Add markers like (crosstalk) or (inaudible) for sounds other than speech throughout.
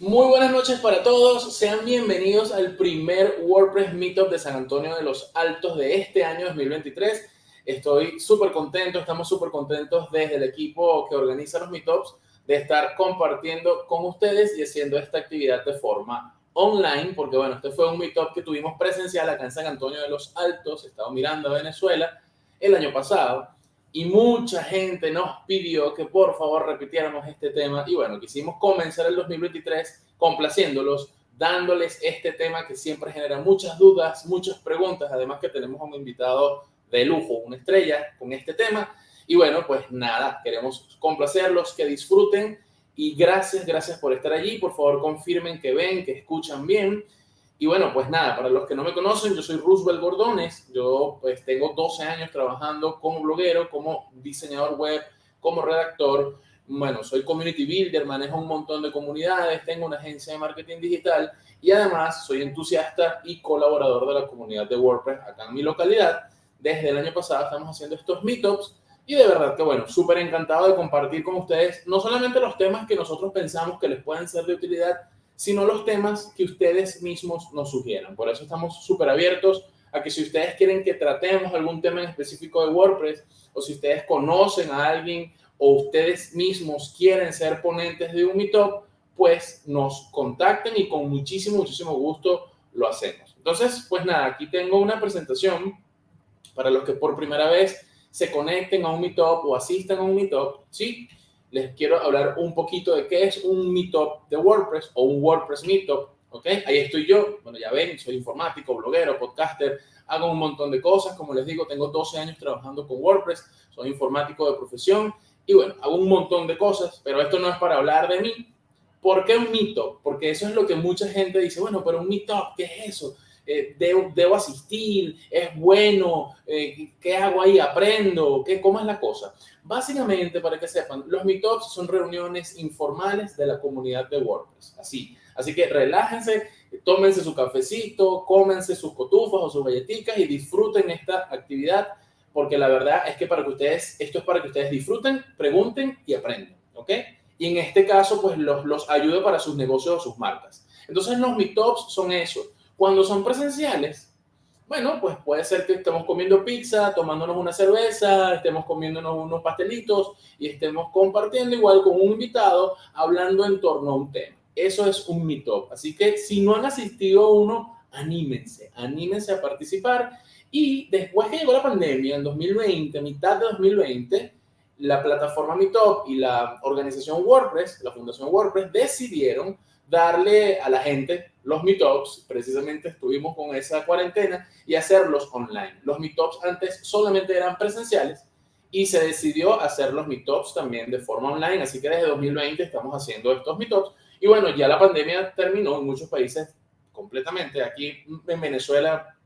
Muy buenas noches para todos, sean bienvenidos al primer WordPress Meetup de San Antonio de los Altos de este año 2023. Estoy súper contento, estamos súper contentos desde el equipo que organiza los Meetups de estar compartiendo con ustedes y haciendo esta actividad de forma online, porque bueno, este fue un Meetup que tuvimos presencial acá en San Antonio de los Altos, Estado Miranda, Venezuela, el año pasado y mucha gente nos pidió que por favor repitiéramos este tema. Y bueno, quisimos comenzar el 2023 complaciéndolos, dándoles este tema que siempre genera muchas dudas, muchas preguntas, además que tenemos a un invitado de lujo, una estrella con este tema. Y bueno, pues nada, queremos complacerlos, que disfruten. Y gracias, gracias por estar allí, por favor confirmen que ven, que escuchan bien y bueno, pues nada, para los que no me conocen, yo soy Roosevelt Gordones, yo pues tengo 12 años trabajando como bloguero, como diseñador web, como redactor, bueno, soy community builder, manejo un montón de comunidades, tengo una agencia de marketing digital y además soy entusiasta y colaborador de la comunidad de WordPress acá en mi localidad. Desde el año pasado estamos haciendo estos meetups y de verdad que bueno, súper encantado de compartir con ustedes no solamente los temas que nosotros pensamos que les pueden ser de utilidad, sino los temas que ustedes mismos nos sugieran. Por eso estamos súper abiertos a que si ustedes quieren que tratemos algún tema en específico de WordPress, o si ustedes conocen a alguien o ustedes mismos quieren ser ponentes de un Meetup, pues nos contacten y con muchísimo, muchísimo gusto lo hacemos. Entonces, pues nada, aquí tengo una presentación para los que por primera vez se conecten a un Meetup o asistan a un Meetup, ¿sí? Les quiero hablar un poquito de qué es un meetup de WordPress o un WordPress meetup, ¿ok? Ahí estoy yo, bueno, ya ven, soy informático, bloguero, podcaster, hago un montón de cosas, como les digo, tengo 12 años trabajando con WordPress, soy informático de profesión y bueno, hago un montón de cosas, pero esto no es para hablar de mí. ¿Por qué un meetup? Porque eso es lo que mucha gente dice, bueno, pero un meetup, ¿qué es eso? Eh, debo, asistir, es bueno, eh, ¿qué hago ahí? ¿Aprendo? ¿Qué, ¿Cómo es la cosa? Básicamente, para que sepan, los meetups son reuniones informales de la comunidad de WordPress, así. Así que relájense, tómense su cafecito, cómense sus cotufas o sus galletitas y disfruten esta actividad, porque la verdad es que para que ustedes, esto es para que ustedes disfruten, pregunten y aprendan, ¿ok? Y en este caso, pues los, los ayude para sus negocios o sus marcas. Entonces, los meetups son eso cuando son presenciales, bueno, pues puede ser que estemos comiendo pizza, tomándonos una cerveza, estemos comiéndonos unos pastelitos y estemos compartiendo igual con un invitado, hablando en torno a un tema. Eso es un meetup. Así que si no han asistido a uno, anímense, anímense a participar. Y después que llegó la pandemia, en 2020, mitad de 2020, la plataforma Meetup y la organización WordPress, la fundación WordPress, decidieron darle a la gente los meetups, precisamente estuvimos con esa cuarentena, y hacerlos online. Los meetups antes solamente eran presenciales y se decidió hacer los meetups también de forma online, así que desde 2020 estamos haciendo estos meetups. Y bueno, ya la pandemia terminó en muchos países completamente. Aquí en Venezuela,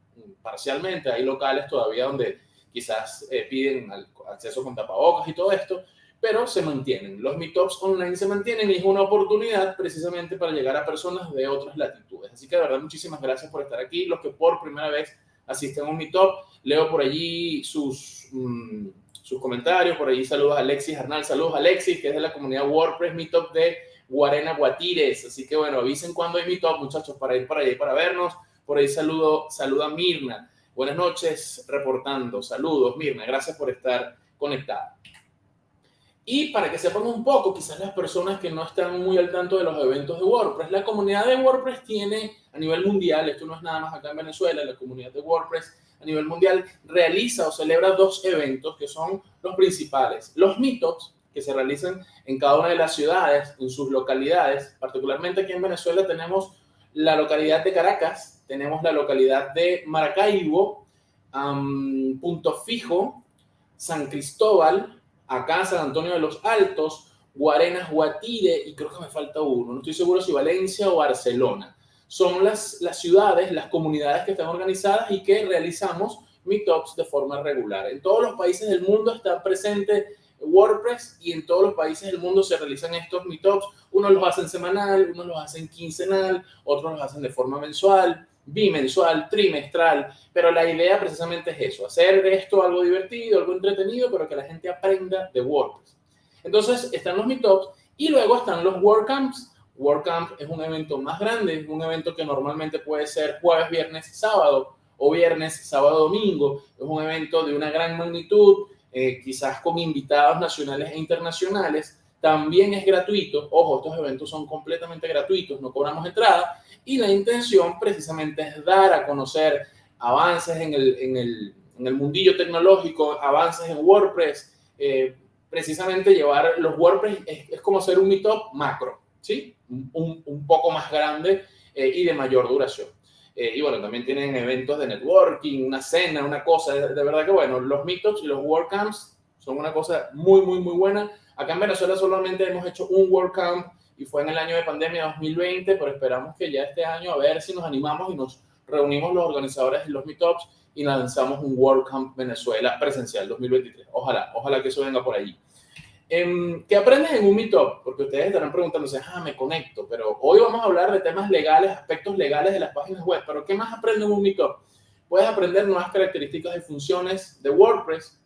parcialmente, hay locales todavía donde quizás eh, piden acceso con tapabocas y todo esto, pero se mantienen. Los meetups online se mantienen y es una oportunidad precisamente para llegar a personas de otras latitudes. Así que de verdad, muchísimas gracias por estar aquí. Los que por primera vez asisten a un meetup, leo por allí sus, mm, sus comentarios. Por allí saludos a Alexis Arnal. Saludos a Alexis, que es de la comunidad WordPress Meetup de Guarena Guatires. Así que bueno, avisen cuando hay meetup, muchachos, para ir para allá y para vernos. Por ahí saludo, saluda a Mirna. Buenas noches, reportando. Saludos, Mirna. Gracias por estar conectada. Y para que sepan un poco, quizás las personas que no están muy al tanto de los eventos de WordPress, la comunidad de WordPress tiene a nivel mundial, esto no es nada más acá en Venezuela, la comunidad de WordPress a nivel mundial realiza o celebra dos eventos que son los principales. Los meetups, que se realizan en cada una de las ciudades, en sus localidades. Particularmente aquí en Venezuela tenemos la localidad de Caracas, tenemos la localidad de Maracaibo, Punto Fijo, San Cristóbal, acá San Antonio de los Altos, Guarenas, Guatire y creo que me falta uno, no estoy seguro si Valencia o Barcelona. Son las, las ciudades, las comunidades que están organizadas y que realizamos meetups de forma regular. En todos los países del mundo está presente WordPress y en todos los países del mundo se realizan estos meetups. Unos los hacen semanal, unos los hacen quincenal, otros los hacen de forma mensual bimensual, trimestral, pero la idea precisamente es eso, hacer de esto algo divertido, algo entretenido, pero que la gente aprenda de WordPress. Entonces están los meetups y luego están los WordCamps WordCamp es un evento más grande, un evento que normalmente puede ser jueves, viernes sábado, o viernes, sábado, domingo. Es un evento de una gran magnitud, eh, quizás con invitados nacionales e internacionales. También es gratuito. Ojo, estos eventos son completamente gratuitos, no cobramos entrada. Y la intención precisamente es dar a conocer avances en el, en el, en el mundillo tecnológico, avances en WordPress. Eh, precisamente llevar los WordPress es, como hacer un meetup macro, ¿sí? Un, un poco más grande eh, y de mayor duración. Eh, y bueno, también tienen eventos de networking, una cena, una cosa. De, verdad que bueno, los meetups y los WordCamps son una cosa muy, muy, muy buena. Acá en Venezuela solamente hemos hecho un WordCamp y fue en el año de pandemia 2020, pero esperamos que ya este año a ver si nos animamos y nos reunimos los organizadores de los meetups y lanzamos un WordCamp Venezuela presencial 2023. Ojalá, ojalá que eso venga por allí. Em, ¿Qué aprendes en un Meetup? Porque ustedes estarán preguntándose, ah, me conecto, pero hoy vamos a hablar de temas legales, aspectos legales de las páginas web, pero ¿qué más aprendes en un Meetup? Puedes aprender nuevas características y funciones de WordPress,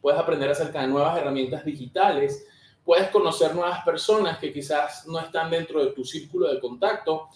puedes aprender acerca de nuevas herramientas digitales, puedes conocer nuevas personas que quizás no están dentro de tu círculo de contacto,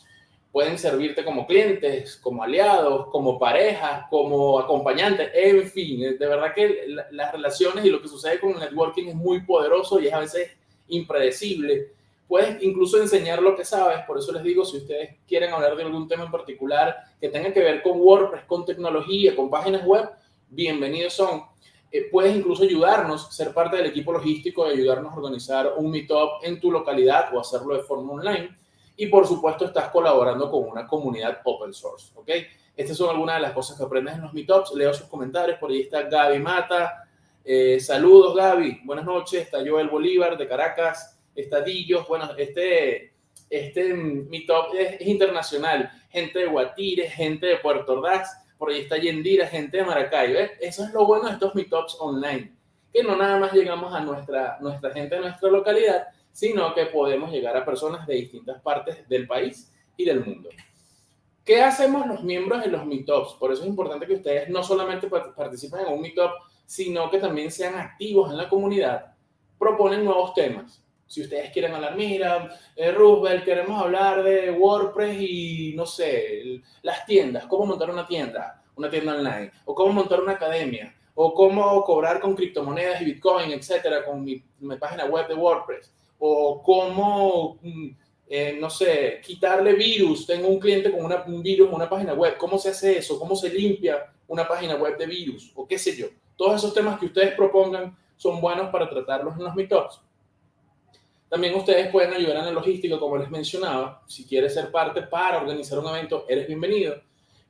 pueden servirte como clientes, como aliados, como parejas, como acompañantes, en fin, de verdad que las relaciones y lo que sucede con el networking es muy poderoso y es a veces impredecible. Puedes incluso enseñar lo que sabes, por eso les digo, si ustedes quieren hablar de algún tema en particular que tenga que ver con WordPress, con tecnología, con páginas web, bienvenidos son. Eh, puedes incluso ayudarnos, ser parte del equipo logístico y ayudarnos a organizar un meetup en tu localidad o hacerlo de forma online y por supuesto estás colaborando con una comunidad open source, ¿ok? Estas son algunas de las cosas que aprendes en los meetups. Leo sus comentarios, por ahí está Gaby Mata. Eh, saludos, Gaby. Buenas noches. Está Joel Bolívar de Caracas. Está Dillos. Bueno, este, este meetup es, internacional. Gente de Guatire, gente de Puerto Ordaz. Por ahí está Yendira, gente de Maracay. ¿ves? Eso es lo bueno de estos meetups online. Que no nada más llegamos a nuestra, nuestra gente de nuestra localidad, sino que podemos llegar a personas de distintas partes del país y del mundo. ¿Qué hacemos los miembros de los meetups? Por eso es importante que ustedes no solamente participen en un meetup, sino que también sean activos en la comunidad. Proponen nuevos temas. Si ustedes quieren hablar, mira, eh, Roosevelt, queremos hablar de WordPress y, no sé, las tiendas, cómo montar una tienda, una tienda online, o cómo montar una academia, o cómo cobrar con criptomonedas y Bitcoin, etcétera, con mi página web de WordPress o cómo, mm, eh, no sé, quitarle virus. Tengo un cliente con una, un virus en una página web. ¿Cómo se hace eso? ¿Cómo se limpia una página web de virus? O qué sé yo. Todos esos temas que ustedes propongan son buenos para tratarlos en los meetups. También ustedes pueden ayudar en la logística, como les mencionaba. Si quieres ser parte para organizar un evento, eres bienvenido.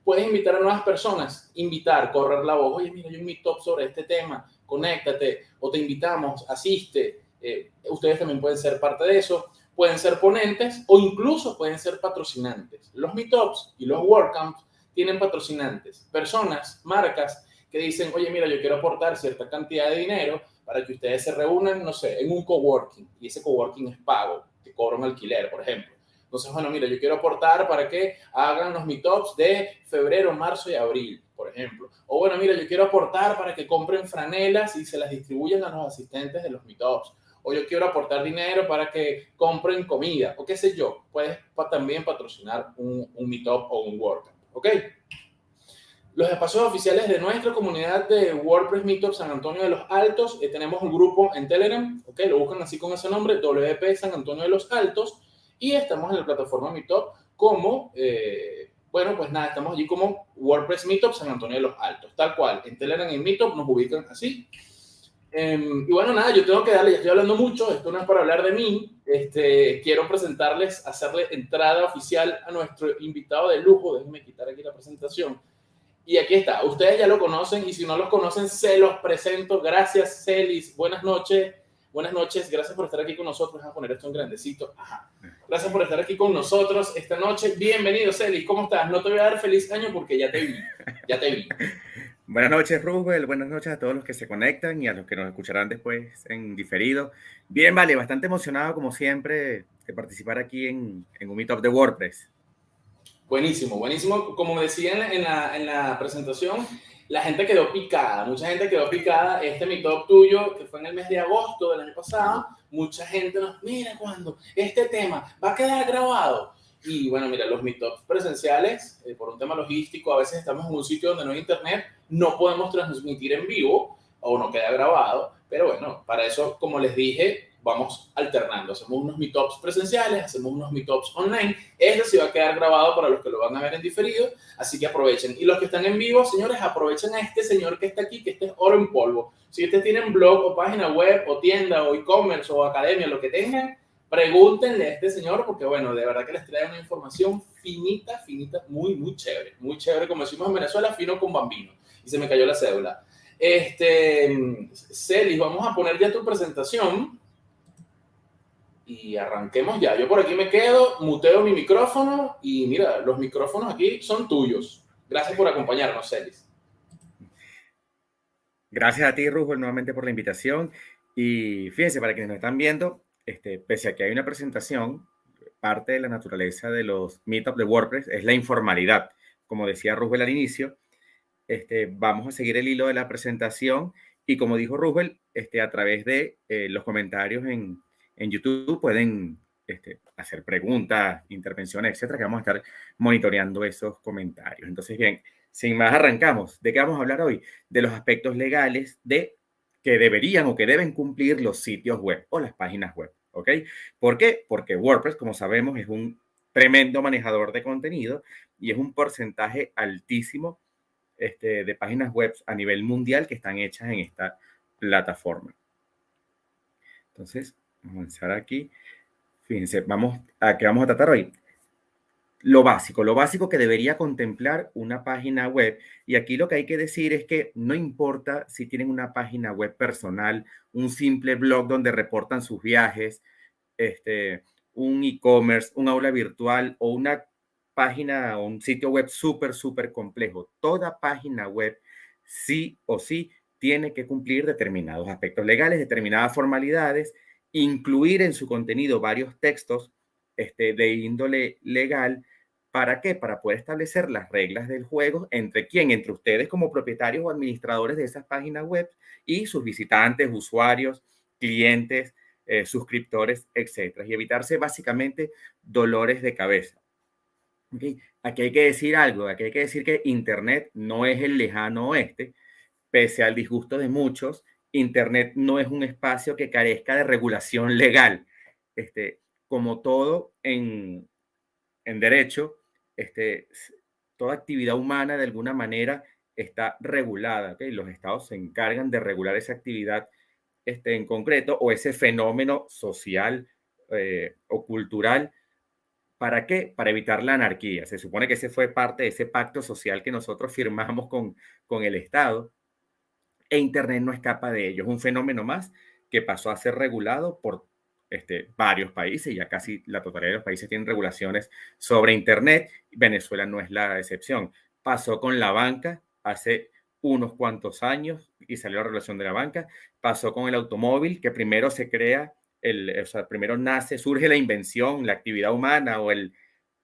Puedes invitar a nuevas personas, invitar, correr la voz. Oye, mira, un meetup sobre este tema, conéctate, o te invitamos, asiste. Eh, ustedes también pueden ser parte de eso, pueden ser ponentes o incluso pueden ser patrocinantes. Los meetups y los WordCamps tienen patrocinantes, personas, marcas que dicen, oye, mira, yo quiero aportar cierta cantidad de dinero para que ustedes se reúnan, no sé, en un coworking y ese coworking es pago, te cobra un alquiler, por ejemplo. Entonces, bueno, mira, yo quiero aportar para que hagan los meetups de febrero, marzo y abril, por ejemplo. O bueno, mira, yo quiero aportar para que compren franelas y se las distribuyan a los asistentes de los meetups o yo quiero aportar dinero para que compren comida, o qué sé yo, puedes también patrocinar un, un Meetup o un WordCamp, ¿ok? Los espacios oficiales de nuestra comunidad de WordPress Meetup San Antonio de los Altos, eh, tenemos un grupo en Telegram, ¿ok? Lo buscan así con ese nombre, WP San Antonio de los Altos, y estamos en la plataforma Meetup como, eh, bueno, pues nada, estamos allí como WordPress Meetup San Antonio de los Altos, tal cual. En Telegram y Meetup nos ubican así. Em, y bueno, nada, yo tengo que darle, ya estoy hablando mucho, esto no es para hablar de mí, este, quiero presentarles, hacerle entrada oficial a nuestro invitado de lujo, déjenme quitar aquí la presentación. Y aquí está, ustedes ya lo conocen y si no los conocen, se los presento. Gracias, Celis, buenas noches, buenas noches, gracias por estar aquí con nosotros, a poner esto en grandecito. Gracias por estar aquí con nosotros esta noche. Bienvenido, Celis, ¿cómo estás? No te voy a dar feliz año porque ya te vi, ya te vi. Buenas noches, Rubel. Buenas noches a todos los que se conectan y a los que nos escucharán después en diferido. Bien, vale, bastante emocionado como siempre de participar aquí en, en un Meetup de WordPress. Buenísimo, buenísimo. Como decían en la, en la presentación, la gente quedó picada, mucha gente quedó picada. Este mi top tuyo, que fue en el mes de agosto del año pasado, mucha gente nos, mira cuando este tema va a quedar grabado. Y bueno, mira, los meetups presenciales, eh, por un tema logístico, a veces estamos en un sitio donde no hay internet, no podemos transmitir en vivo o no queda grabado, pero bueno, para eso, como les dije, vamos alternando. Hacemos unos meetups presenciales, hacemos unos meetups online. Este sí va a quedar grabado para los que lo van a ver en diferido, así que aprovechen. Y los que están en vivo, señores, aprovechen a este señor que está aquí, que este es oro en polvo. Si ustedes tienen blog o página web o tienda o e-commerce o academia, lo que tengan, pregúntenle a este señor porque, bueno, de verdad que les trae una información finita, finita, muy, muy chévere. Muy chévere, como decimos en Venezuela, fino con bambino. Y se me cayó la cédula. Este, Celis, vamos a poner ya tu presentación y arranquemos ya. Yo por aquí me quedo, muteo mi micrófono y mira, los micrófonos aquí son tuyos. Gracias por acompañarnos, Celis. Gracias a ti, Rujo, nuevamente por la invitación. Y fíjense, para quienes nos están viendo, este, pese a que hay una presentación, parte de la naturaleza de los meetups de WordPress es la informalidad. Como decía Rubel al inicio, este, vamos a seguir el hilo de la presentación y como dijo Rubel, este, a través de eh, los comentarios en, en YouTube pueden este, hacer preguntas, intervenciones, etcétera, que vamos a estar monitoreando esos comentarios. Entonces, bien, sin más, arrancamos. ¿De qué vamos a hablar hoy? De los aspectos legales de que deberían o que deben cumplir los sitios web o las páginas web. ¿Ok? ¿Por qué? Porque WordPress, como sabemos, es un tremendo manejador de contenido y es un porcentaje altísimo este, de páginas web a nivel mundial que están hechas en esta plataforma. Entonces, Vamos a aquí. Fíjense, vamos a qué vamos a tratar hoy. Lo básico, lo básico que debería contemplar una página web. Y aquí lo que hay que decir es que no importa si tienen una página web personal, un simple blog donde reportan sus viajes, este, un e-commerce, un aula virtual o una página o un sitio web súper, súper complejo. Toda página web sí o sí tiene que cumplir determinados aspectos legales, determinadas formalidades incluir en su contenido varios textos este, de índole legal. ¿Para qué? Para poder establecer las reglas del juego entre quién, entre ustedes como propietarios o administradores de esas páginas web y sus visitantes, usuarios, clientes, eh, suscriptores, etcétera, y evitarse básicamente dolores de cabeza. Aquí hay que decir algo, aquí hay que decir que Internet no es el lejano oeste, pese al disgusto de muchos, Internet no es un espacio que carezca de regulación legal. Este, como todo en, derecho, este, toda actividad humana de alguna manera está regulada. Los estados se encargan de regular esa actividad este, en concreto o ese fenómeno social eh, o cultural. ¿Para qué? Para evitar la anarquía. Se supone que ese fue parte de ese pacto social que nosotros firmamos con, con el Estado e Internet no escapa de ello. Es un fenómeno más que pasó a ser regulado por este, varios países, ya casi la totalidad de los países tienen regulaciones sobre Internet. Venezuela no es la excepción. Pasó con la banca hace unos cuantos años y salió la regulación de la banca. Pasó con el automóvil, que primero se crea, el, o sea, primero nace, surge la invención, la actividad humana o el,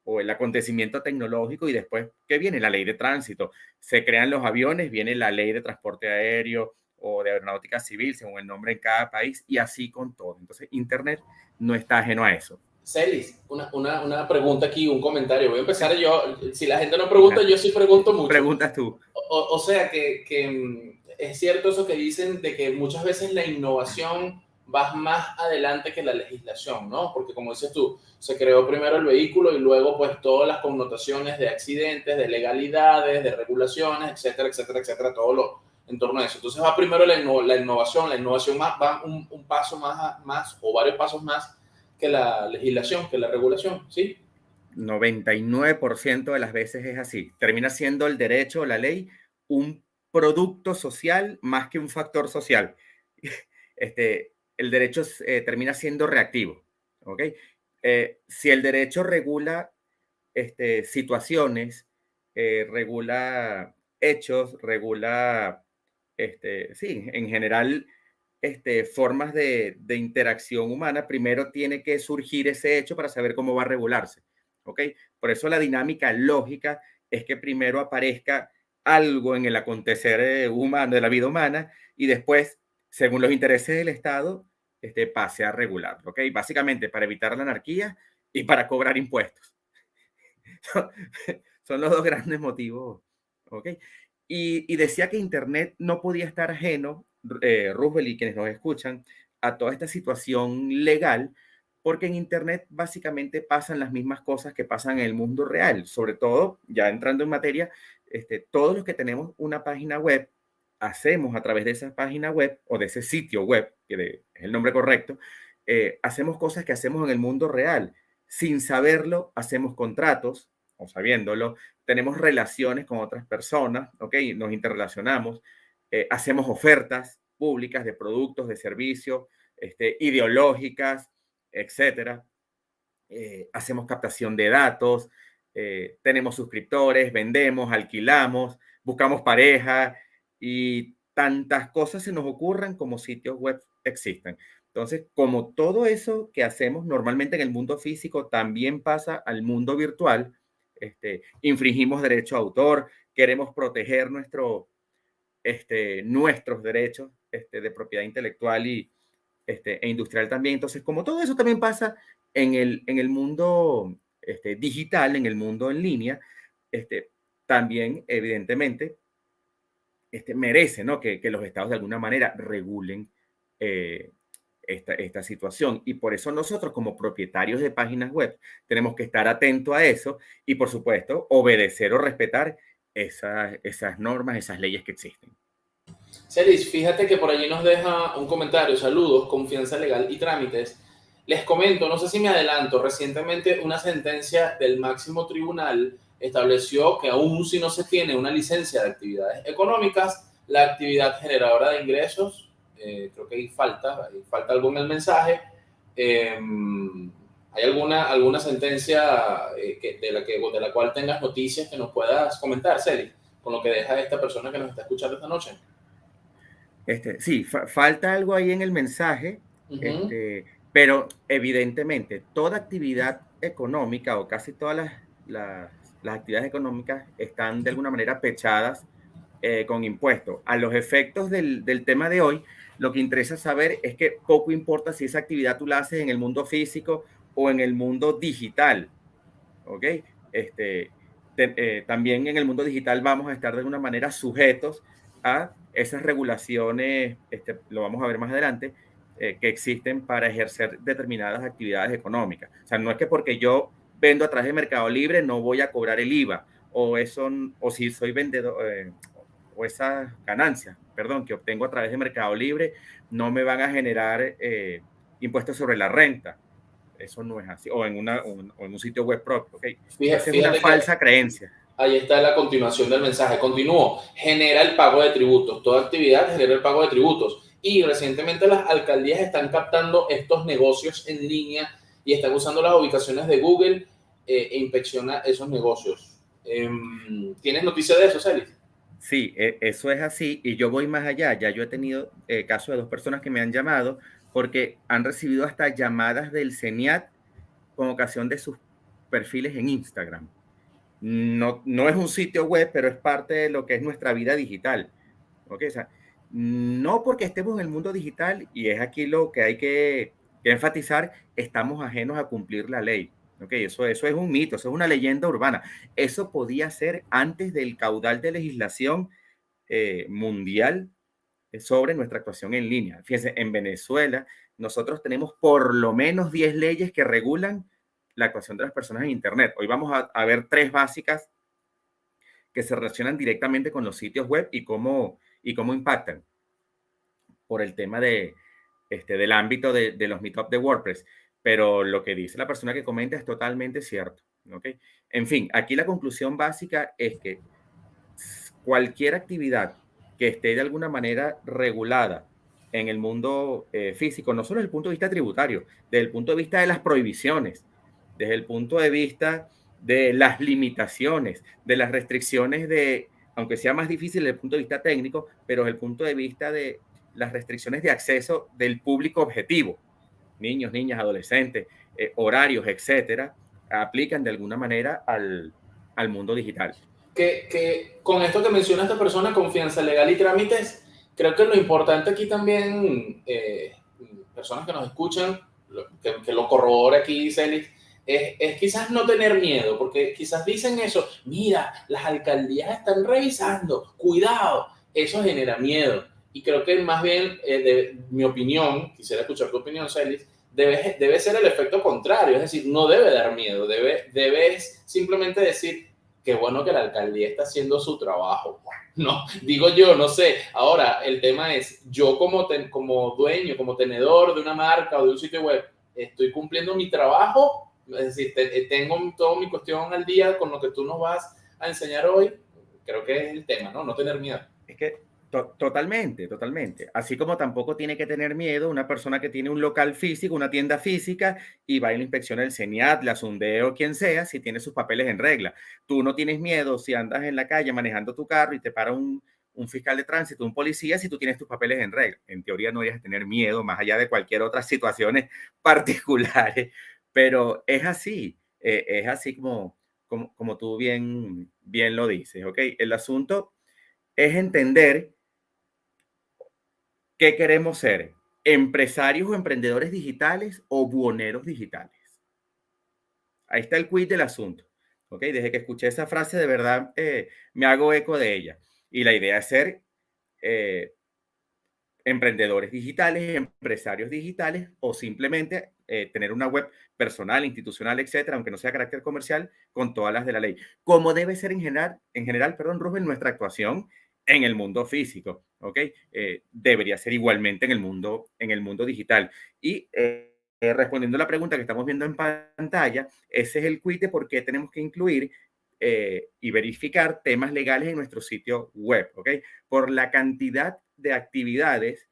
o el acontecimiento tecnológico y después, ¿qué viene? La ley de tránsito. Se crean los aviones, viene la ley de transporte aéreo o de aeronáutica civil, según el nombre en cada país, y así con todo. Entonces, Internet no está ajeno a eso. Celis, una, una, una, pregunta aquí, un comentario. Voy a empezar yo. Si la gente no pregunta, yo sí pregunto mucho. Preguntas tú. O, o sea, que, que mm, es cierto eso que dicen de que muchas veces la innovación vas más adelante que la legislación, ¿no? Porque como dices tú, se creó primero el vehículo y luego pues todas las connotaciones de accidentes, de legalidades, de regulaciones, etcétera, etcétera, etcétera, todo lo en torno a eso. Entonces va primero la, innovación, la innovación va un, paso más, más o varios pasos más que la legislación, que la regulación, ¿sí? 99% de las veces es así. Termina siendo el derecho, la ley, un producto social más que un factor social. (laughs) Este, el derecho eh, termina siendo reactivo. ¿ok? Eh, si el derecho regula este, situaciones, eh, regula hechos, regula, este, sí, en general, este, formas de, de, interacción humana, primero tiene que surgir ese hecho para saber cómo va a regularse. ¿ok? Por eso la dinámica lógica es que primero aparezca algo en el acontecer eh, humano, de la vida humana, y después, según los intereses del Estado, este, pase a regularlo. ¿ok? Básicamente para evitar la anarquía y para cobrar impuestos. (laughs) Son los dos grandes motivos. ¿ok? Y, decía que Internet no podía estar ajeno, eh, Roosevelt y quienes nos escuchan, a toda esta situación legal, porque en Internet básicamente pasan las mismas cosas que pasan en el mundo real. Sobre todo, ya entrando en materia, este, todos los que tenemos una página web, hacemos a través de esa página web o de ese sitio web, que es el nombre correcto, eh, hacemos cosas que hacemos en el mundo real. Sin saberlo, hacemos contratos, o sabiéndolo, tenemos relaciones con otras personas, ¿ok? Nos interrelacionamos, eh, hacemos ofertas públicas de productos, de servicios, este, ideológicas, etcétera. Eh, hacemos captación de datos, tenemos suscriptores, vendemos, alquilamos, buscamos pareja y tantas cosas se nos ocurran como sitios web existen. Entonces, como todo eso que hacemos normalmente en el mundo físico también pasa al mundo virtual, este, infringimos derecho a autor, queremos proteger nuestro, este, nuestros derechos este, de propiedad intelectual y, este, e industrial también. Entonces, como todo eso también pasa en el, en el mundo este, digital, en el mundo en línea, este, también, evidentemente, este, merece ¿no? que, los estados de alguna manera regulen eh, esta, esta, situación. Y por eso nosotros como propietarios de páginas web tenemos que estar atentos a eso y por supuesto obedecer o respetar esas, esas normas, esas leyes que existen. Celis, fíjate que por allí nos deja un comentario, saludos, confianza legal y trámites. Les comento, no sé si me adelanto, recientemente una sentencia del máximo tribunal estableció que aún si no se tiene una licencia de actividades económicas, la actividad generadora de ingresos eh, creo que ahí falta, falta algo en el mensaje. Em, ¿Hay alguna, alguna sentencia eh, que, de, la que, de la cual tengas noticias que nos puedas comentar, Celi, con lo que deja esta persona que nos está escuchando esta noche? Este, sí, falta algo ahí en el mensaje, este, pero evidentemente toda actividad económica o casi todas las, las, las actividades económicas están de alguna manera pechadas eh, con impuestos. A los efectos del, del, tema de hoy, lo que interesa saber es que poco importa si esa actividad tú la haces en el mundo físico o en el mundo digital. ¿Ok? Este, eh, también en el mundo digital vamos a estar de alguna manera sujetos a esas regulaciones, este, lo vamos a ver más adelante, eh, que existen para ejercer determinadas actividades económicas. O sea, no es que porque yo vendo a través de Mercado Libre no voy a cobrar el IVA, o eso, o si soy vendedor, eh, o esas ganancias, perdón, que obtengo a través de Mercado Libre, no me van a generar eh, impuestos sobre la renta. Eso no es así. O en, una, un, en un sitio web propio. ¿okay? Esa es una falsa creencia. Ahí está la continuación del mensaje. Continúo. Genera el pago de tributos. Toda actividad genera el pago de tributos. Y recientemente las alcaldías están captando estos negocios en línea y están usando las ubicaciones de Google eh, e inspecciona esos negocios. Em, ¿Tienes noticias de eso, Celis? Sí, e, eso es así y yo voy más allá. Ya yo he tenido eh, casos de dos personas que me han llamado porque han recibido hasta llamadas del CENIAT con ocasión de sus perfiles en Instagram. No, no es un sitio web, pero es parte de lo que es nuestra vida digital. ¿Okay? O sea, no porque estemos en el mundo digital, y es aquí lo que hay que, que enfatizar, estamos ajenos a cumplir la ley. Ok, eso, eso es un mito, eso es una leyenda urbana. Eso podía ser antes del caudal de legislación eh, mundial eh, sobre nuestra actuación en línea. Fíjense, en Venezuela nosotros tenemos por lo menos 10 leyes que regulan la actuación de las personas en Internet. Hoy vamos a, a ver tres básicas que se relacionan directamente con los sitios web y cómo, y cómo impactan por el tema de, este, del ámbito de, los meetups de WordPress pero lo que dice la persona que comenta es totalmente cierto. ¿okay? En fin, aquí la conclusión básica es que cualquier actividad que esté de alguna manera regulada en el mundo eh, físico, no solo desde el punto de vista tributario, desde el punto de vista de las prohibiciones, desde el punto de vista de las limitaciones, de las restricciones de, aunque sea más difícil desde el punto de vista técnico, pero desde el punto de vista de las restricciones de acceso del público objetivo niños, niñas, adolescentes, eh, horarios, etcétera, aplican de alguna manera al, al mundo digital. que, que con esto que menciona esta persona, confianza legal y trámites, creo que lo importante aquí también, eh, personas que nos escuchan, que, que lo corrobore aquí, Celis, es, es, quizás no tener miedo, porque quizás dicen eso, mira, las alcaldías están revisando, cuidado, eso genera miedo. Y creo que más bien, eh, de, mi opinión, quisiera escuchar tu opinión, Celis, debe, debe ser el efecto contrario, es decir, no debe dar miedo, debe, debes simplemente decir, qué bueno que la alcaldía está haciendo su trabajo. (laughs) No, digo yo, no sé. Ahora, el tema es, yo como, como dueño, como tenedor de una marca o de un sitio web, estoy cumpliendo mi trabajo, es decir, eh, tengo toda mi cuestión al día con lo que tú nos vas a enseñar hoy. Creo que es el tema, ¿no? No tener miedo. Es que totalmente, totalmente. Así como tampoco tiene que tener miedo una persona que tiene un local físico, una tienda física y va a la inspección del CENIAT, la Sundeo, quien sea, si tiene sus papeles en regla. Tú no tienes miedo si andas en la calle manejando tu carro y te para un, un fiscal de tránsito, un policía, si tú tienes tus papeles en regla. En teoría no deberías tener miedo, más allá de cualquier otra (laughs) situaciones particulares, pero es así, eh, es así como, como, como tú bien, bien lo dices, ¿ok? El asunto es entender ¿Qué queremos ser? ¿Empresarios o emprendedores digitales o buoneros digitales? Ahí está el quiz del asunto. ¿ok? Desde que escuché esa frase, de verdad eh, me hago eco de ella. Y la idea es ser eh, emprendedores digitales, empresarios digitales o simplemente eh, tener una web personal, institucional, etcétera, aunque no sea carácter comercial, con todas las de la ley. Como debe ser en general, en general, perdón, Rubén, nuestra actuación en el mundo físico, ¿ok? Eh, debería ser igualmente en el mundo, en el mundo digital. Y eh, respondiendo a la pregunta que estamos viendo en pantalla, ese es el quiz de por qué tenemos que incluir eh, y verificar temas legales en nuestro sitio web, ¿ok? Por la cantidad de actividades,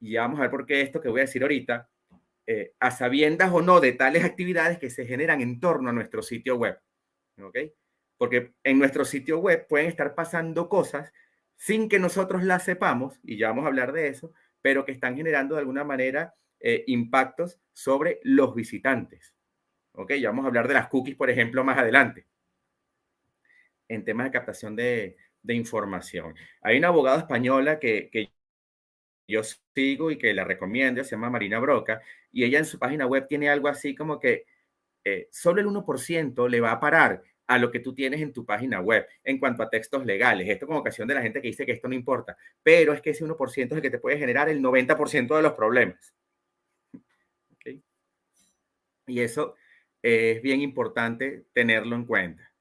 y vamos a ver por qué esto que voy a decir ahorita, a sabiendas o no de tales actividades que se generan en torno a nuestro sitio web, ¿ok? Porque en nuestro sitio web pueden estar pasando cosas sin que nosotros la sepamos, y ya vamos a hablar de eso, pero que están generando de alguna manera eh, impactos sobre los visitantes. ¿Ok? Ya vamos a hablar de las cookies, por ejemplo, más adelante, en temas de captación de, información. Hay una abogada española que, yo sigo y que la recomiendo, se llama Marina Broca, y ella en su página web tiene algo así como que eh, solo el 1% le va a parar a lo que tú tienes en tu página web en cuanto a textos legales. Esto con ocasión de la gente que dice que esto no importa, pero es que ese 1% es el que te puede generar el 90% de los problemas. Y eso es bien importante tenerlo en cuenta.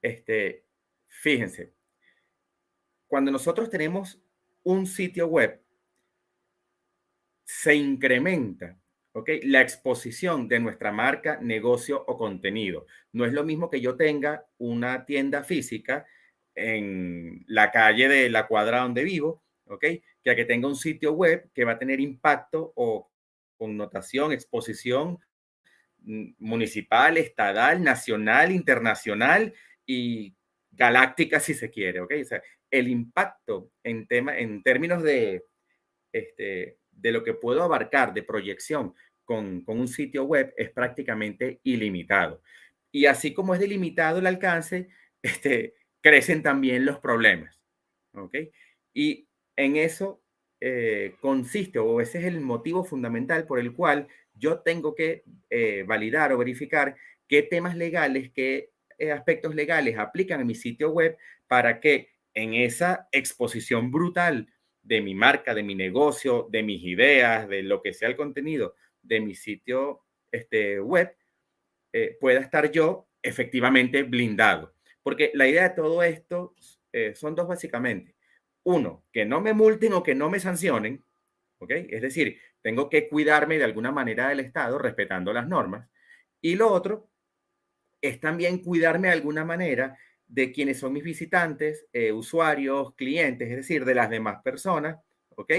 Este, fíjense, cuando nosotros tenemos un sitio web, se incrementa la exposición de nuestra marca, negocio o contenido. No es lo mismo que yo tenga una tienda física en la calle de la cuadra donde vivo, ¿ok? Que a que tenga un sitio web que va a tener impacto o connotación, exposición mm, municipal, estatal, nacional, internacional y galáctica si se quiere, ¿ok? O sea, el impacto en, tema, en términos de, este, de lo que puedo abarcar de proyección con, un sitio web es prácticamente ilimitado. Y así como es delimitado el alcance, (laughs) este, crecen también los problemas. ¿Ok? Y en eso eh, consiste, o ese es el motivo fundamental por el cual yo tengo que eh, validar o verificar qué temas legales, qué eh, aspectos legales aplican a mi sitio web para que en esa exposición brutal de mi marca, de mi negocio, de mis ideas, de lo que sea el contenido, de mi sitio este, web eh, pueda estar yo efectivamente blindado. Porque la idea de todo esto eh, son dos básicamente. Uno, que no me multen o que no me sancionen, ¿ok? Es decir, tengo que cuidarme de alguna manera del Estado respetando las normas. Y lo otro es también cuidarme de alguna manera de quienes son mis visitantes, eh, usuarios, clientes, es decir, de las demás personas, ¿ok?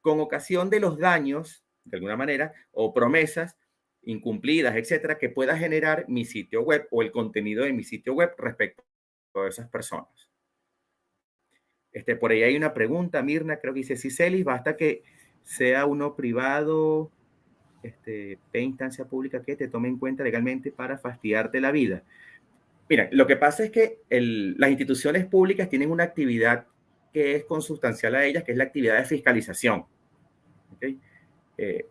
Con ocasión de los daños de alguna manera, o promesas incumplidas, etcétera, que pueda generar mi sitio web o el contenido de mi sitio web respecto a esas personas. Este, por ahí hay una pregunta, Mirna, creo que dice, si Celis, basta que sea uno privado este, instancia pública que te tome en cuenta legalmente para fastidiarte la vida. Mira, lo que pasa es que las instituciones públicas tienen una actividad que es consustancial a ellas, que es la actividad de fiscalización. Eh,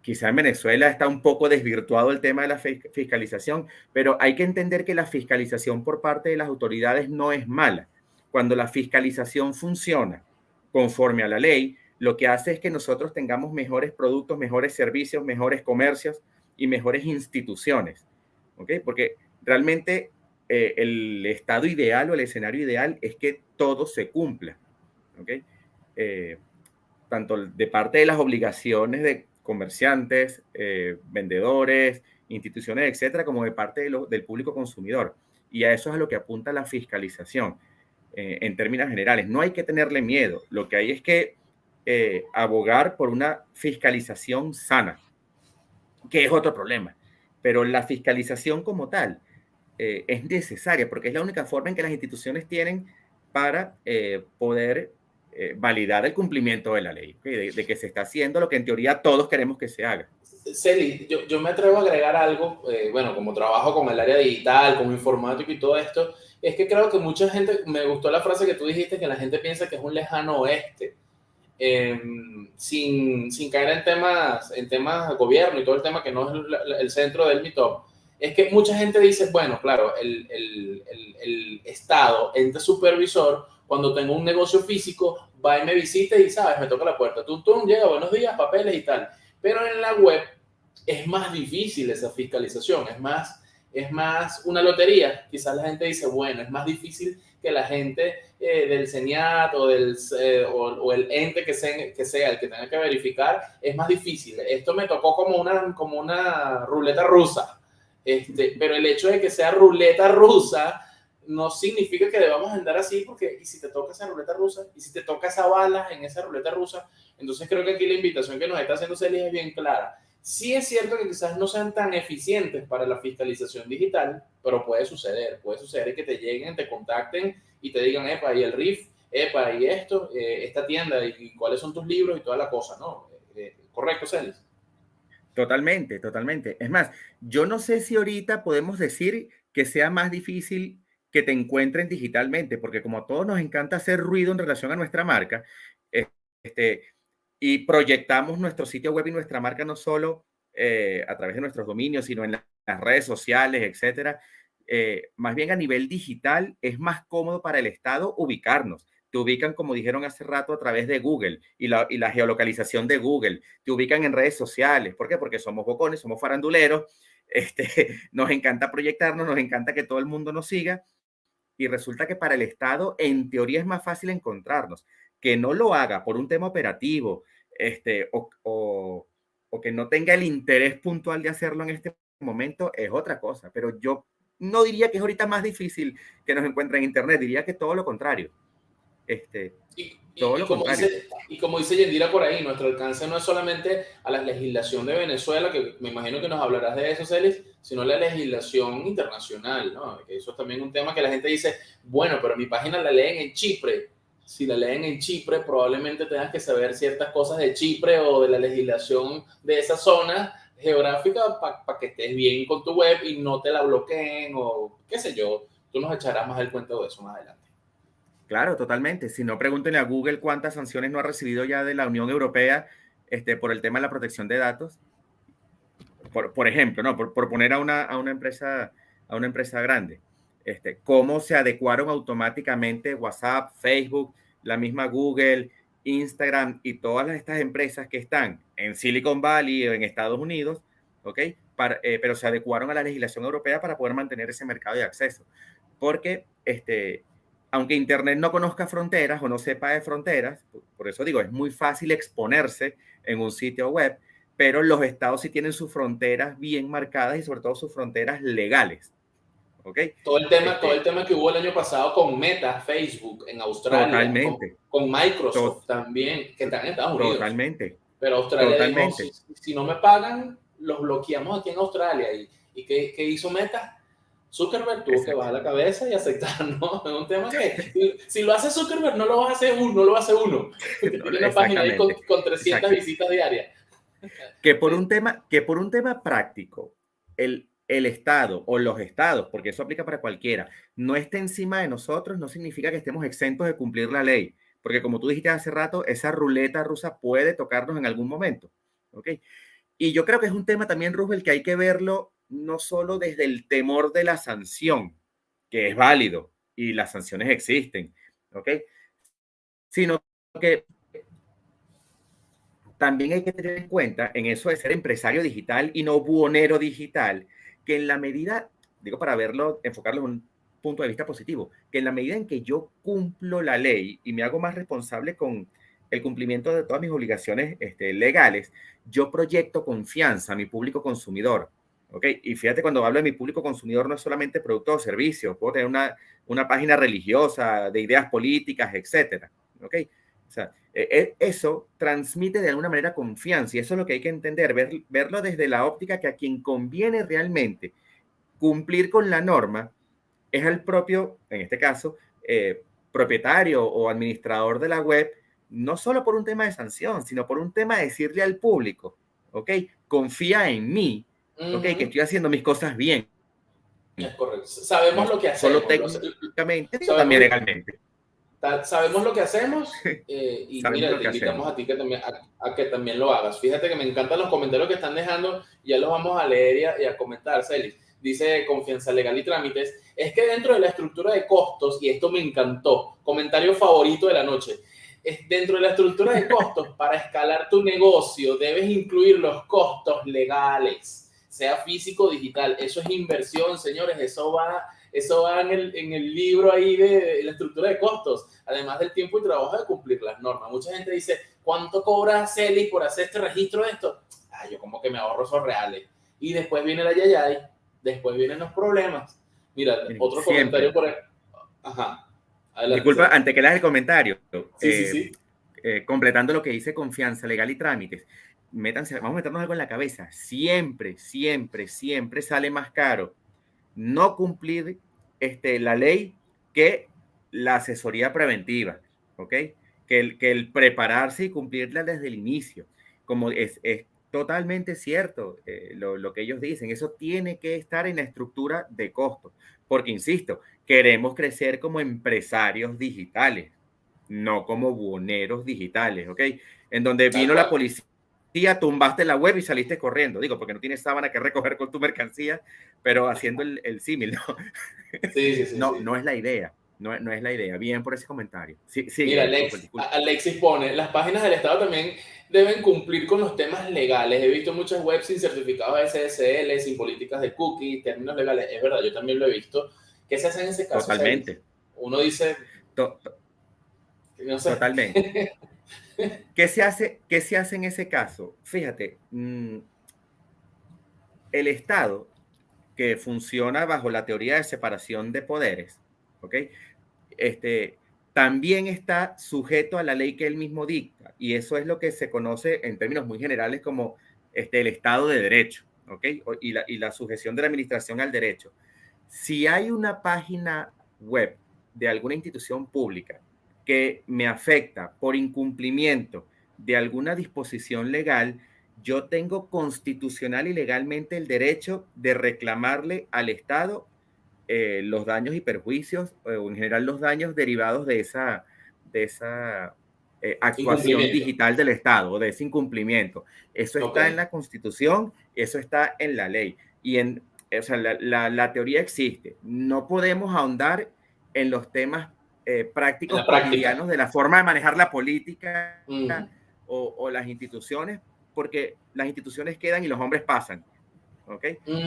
quizá en Venezuela está un poco desvirtuado el tema de la fiscalización, pero hay que entender que la fiscalización por parte de las autoridades no es mala. Cuando la fiscalización funciona conforme a la ley, lo que hace es que nosotros tengamos mejores productos, mejores servicios, mejores comercios y mejores instituciones. Porque realmente eh, el estado ideal o el escenario ideal es que todo se cumpla. Eh, tanto de parte de las obligaciones de comerciantes, eh, vendedores, instituciones, etcétera, como de parte del público consumidor. Y a eso es a lo que apunta la fiscalización en términos generales. No hay que tenerle miedo, lo que hay es que abogar por una fiscalización sana, que es otro problema. Pero la fiscalización como tal es necesaria porque es la única forma en que las instituciones tienen para poder eh, validar el cumplimiento de la ley, de, que se está haciendo lo que en teoría todos queremos que se haga. Celi, yo, yo me atrevo a agregar algo, eh, bueno, como trabajo con el área digital, como informático y todo esto, es que creo que mucha gente, me gustó la frase que tú dijiste, que la gente piensa que es un lejano oeste, em, sin, sin, caer en temas, en temas de gobierno y todo el tema que no es el, el centro del mito, es que mucha gente dice, bueno, claro, el, el, el Estado, ente supervisor, cuando tengo un negocio físico, va y me visita y, ¿sabes? Me toca la puerta. Tú, tú, llega, buenos días, papeles y tal. Pero en la web es más difícil esa fiscalización, es más, es más una lotería. Quizás la gente dice, bueno, es más difícil que la gente eh, del CENIAT o, del, eh, o, el ente que que sea el que tenga que verificar, es más difícil. Esto me tocó como una, como una ruleta rusa. Este, pero el hecho de que sea ruleta rusa no significa que debamos andar así, porque y si te toca esa ruleta rusa, y si te toca esa bala en esa ruleta rusa, entonces creo que aquí la invitación que nos está haciendo Celia es bien clara. Sí es cierto que quizás no sean tan eficientes para la fiscalización digital, pero puede suceder, puede suceder que te lleguen, te contacten y te digan, epa, y el RIF, epa, y esto, eh, esta tienda, y, cuáles son tus libros y toda la cosa, ¿no? Eh, eh, correcto, Celis. Totalmente, totalmente. Es más, yo no sé si ahorita podemos decir que sea más difícil que te encuentren digitalmente, porque como a todos nos encanta hacer ruido en relación a nuestra marca, este, y proyectamos nuestro sitio web y nuestra marca no solo eh, a través de nuestros dominios, sino en las redes sociales, etcétera, eh, más bien a nivel digital es más cómodo para el Estado ubicarnos. Te ubican, como dijeron hace rato, a través de Google y la, y la geolocalización de Google. Te ubican en redes sociales. ¿Por qué? Porque somos bocones, somos faranduleros, (laughs) este, nos encanta proyectarnos, nos encanta que todo el mundo nos siga y resulta que para el Estado en teoría es más fácil encontrarnos. Que no lo haga por un tema operativo este, o, o, que no tenga el interés puntual de hacerlo en este momento es otra cosa, pero yo no diría que es ahorita más difícil que nos encuentre en Internet, diría que todo lo contrario. Este, y, como dice, y, como dice, Yendira por ahí, nuestro alcance no es solamente a la legislación de Venezuela, que me imagino que nos hablarás de eso, Celis, sino la legislación internacional, ¿no? Eso es también un tema que la gente dice, bueno, pero mi página la leen en Chipre. Si la leen en Chipre, probablemente tengas que saber ciertas cosas de Chipre o de la legislación de esa zona geográfica para que estés bien con tu web y no te la bloqueen o qué sé yo. Tú nos echarás más el cuento de eso más adelante. Claro, totalmente. Si no, pregúntenle a Google cuántas sanciones no ha recibido ya de la Unión Europea este, por el tema de la protección de datos. Por, ejemplo, ¿no? Por, poner a una, a una, empresa, a una empresa grande. Este, cómo se adecuaron automáticamente WhatsApp, Facebook, la misma Google, Instagram y todas estas empresas que están en Silicon Valley o en Estados Unidos, ¿ok? Eh, pero se adecuaron a la legislación europea para poder mantener ese mercado de acceso. Porque este, aunque Internet no conozca fronteras o no sepa de fronteras, por eso digo, es muy fácil exponerse en un sitio web, pero los estados sí tienen sus fronteras bien marcadas y sobre todo sus fronteras legales. ¿ok? Todo el tema, todo el este tema que hubo el año pasado con Meta, Facebook en Australia, totalmente. Con, Microsoft también, que están en Estados Unidos. Totalmente. Pero Australia totalmente. si, no me pagan, los bloqueamos aquí en Australia. ¿Y, y qué, qué hizo Meta? Zuckerberg tuvo que bajar la cabeza y aceptar, ¿no? Es un tema que si, lo hace Zuckerberg no lo va a hacer uno, no lo hacer uno. (laughs) Tiene una página ahí con, 300 visitas diarias. que por un tema, que por un tema práctico, el, el Estado o los estados, porque eso aplica para cualquiera, no esté encima de nosotros, no significa que estemos exentos de cumplir la ley, porque como tú dijiste hace rato, esa ruleta rusa puede tocarnos en algún momento. ¿ok? Y yo creo que es un tema también, Rubel, que hay que verlo no solo desde el temor de la sanción, que es válido y las sanciones existen, ¿ok? Sino que también hay que tener en cuenta en eso de ser empresario digital y no buonero digital, que en la medida, digo para verlo, enfocarlo en un punto de vista positivo, que en la medida en que yo cumplo la ley y me hago más responsable con el cumplimiento de todas mis obligaciones este, legales, yo proyecto confianza a mi público consumidor. ¿Ok? Y fíjate, cuando hablo de mi público consumidor, no es solamente producto o servicio, puedo tener una, una página religiosa, de ideas políticas, etcétera. ¿ok? O sea, e, e, eso transmite de alguna manera confianza y eso es lo que hay que entender, ver, verlo desde la óptica que a quien conviene realmente cumplir con la norma es al propio, en este caso, eh, propietario o administrador de la web, no solo por un tema de sanción, sino por un tema de decirle al público, ¿ok? Confía en mí, ¿ok? Que estoy haciendo mis cosas bien. Es correcto. Sabemos lo que hacemos. Solo técnicamente, también legalmente. Sabemos lo que hacemos eh, y mira, te invitamos a ti que también, a, que también lo hagas. Fíjate que me encantan los comentarios que están dejando, ya los vamos a leer y a, comentar, Celis. Dice Confianza Legal y Trámites, es que dentro de la estructura de costos, y esto me encantó, comentario favorito de la noche, dentro de la estructura de costos, (laughs) para escalar tu negocio, debes incluir los costos legales, sea físico o digital. Eso es inversión, señores. Eso va, eso va en, el, en el libro ahí de, la estructura de costos, además del tiempo y trabajo de cumplir las normas. Mucha gente dice, ¿cuánto cobra Celi por hacer este registro de esto? Ah, yo como que me ahorro esos reales. Y después viene la yayay, después vienen los problemas. Mira, otro comentario por ahí. Ajá. Disculpa, antes que leas el comentario, eh, eh, completando lo que dice confianza legal y trámites, métanse, vamos a meternos algo en la cabeza. Siempre, siempre, siempre sale más caro no cumplir este, la ley que la asesoría preventiva, ¿ok? Que el, que el prepararse y cumplirla desde el inicio. Como es, es totalmente cierto eh, lo, lo, que ellos dicen, eso tiene que estar en la estructura de costos, porque, insisto, queremos crecer como empresarios digitales, no como buoneros digitales, ¿ok? En donde vino la policía, tumbaste la web y saliste corriendo, digo, porque no tienes sábana que recoger con tu mercancía, pero haciendo el, el símil, ¿no? Sí, sí, sí, no, no es la idea. No, no, es la idea. Bien por ese comentario. Sí, sí, Mira, Alex, Alexis pone, las páginas del Estado también deben cumplir con los temas legales. He visto muchas webs sin certificados SSL, sin políticas de cookies, términos legales. Es verdad, yo también lo he visto. ¿Qué se hace en ese caso? Totalmente. uno dice... no sé. Totalmente. (laughs) (laughs) ¿Qué se, hace, ¿Qué se hace en ese caso? Fíjate, mm, el Estado, que funciona bajo la teoría de separación de poderes, ¿ok? Este, también está sujeto a la ley que él mismo dicta, y eso es lo que se conoce en términos muy generales como este, el Estado de Derecho, ¿ok? Y la, y la sujeción de la administración al derecho. Si hay una página web de alguna institución pública que me afecta por incumplimiento de alguna disposición legal, yo tengo constitucional y legalmente el derecho de reclamarle al Estado eh, los daños y perjuicios, o en general los daños derivados de esa, de esa eh, actuación digital del Estado, de ese incumplimiento. Eso está en la Constitución, eso está en la ley. Y en, o sea, la, la teoría existe. No podemos ahondar en los temas eh, prácticos cotidianos de la forma de manejar la política o, las instituciones, porque las instituciones quedan y los hombres pasan. ¿Ok?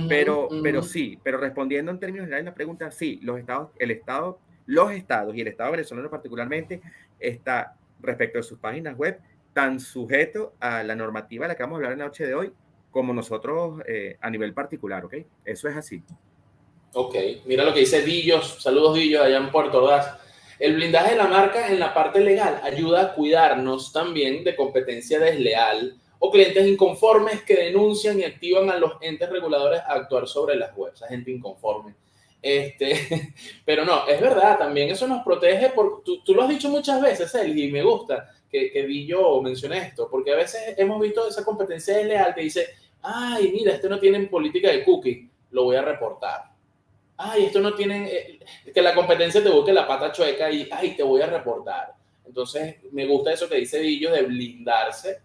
pero, pero sí, pero respondiendo en términos generales la pregunta, sí, los estados, el Estado, los estados y el Estado venezolano particularmente está respecto a sus páginas web tan sujeto a la normativa de la que vamos a hablar en la noche de hoy como nosotros eh, a nivel particular, ¿ok? Eso es así. Ok, mira lo que dice Dillos, saludos Dillos allá en Puerto Ordaz. El blindaje de la marca en la parte legal ayuda a cuidarnos también de competencia desleal o clientes inconformes que denuncian y activan a los entes reguladores a actuar sobre las webs, a gente inconforme. Este, (laughs) pero no, es verdad, también eso nos protege, por, tú, lo has dicho muchas veces, Eli, y me gusta, que, que vi yo mencioné esto, porque a veces hemos visto esa competencia desleal que dice, ay, mira, este no tiene política de cookie, lo voy a reportar. Ay, esto no tiene, eh, que la competencia te busque la pata chueca y, ay, te voy a reportar. Entonces, me gusta eso que dice Villo de blindarse,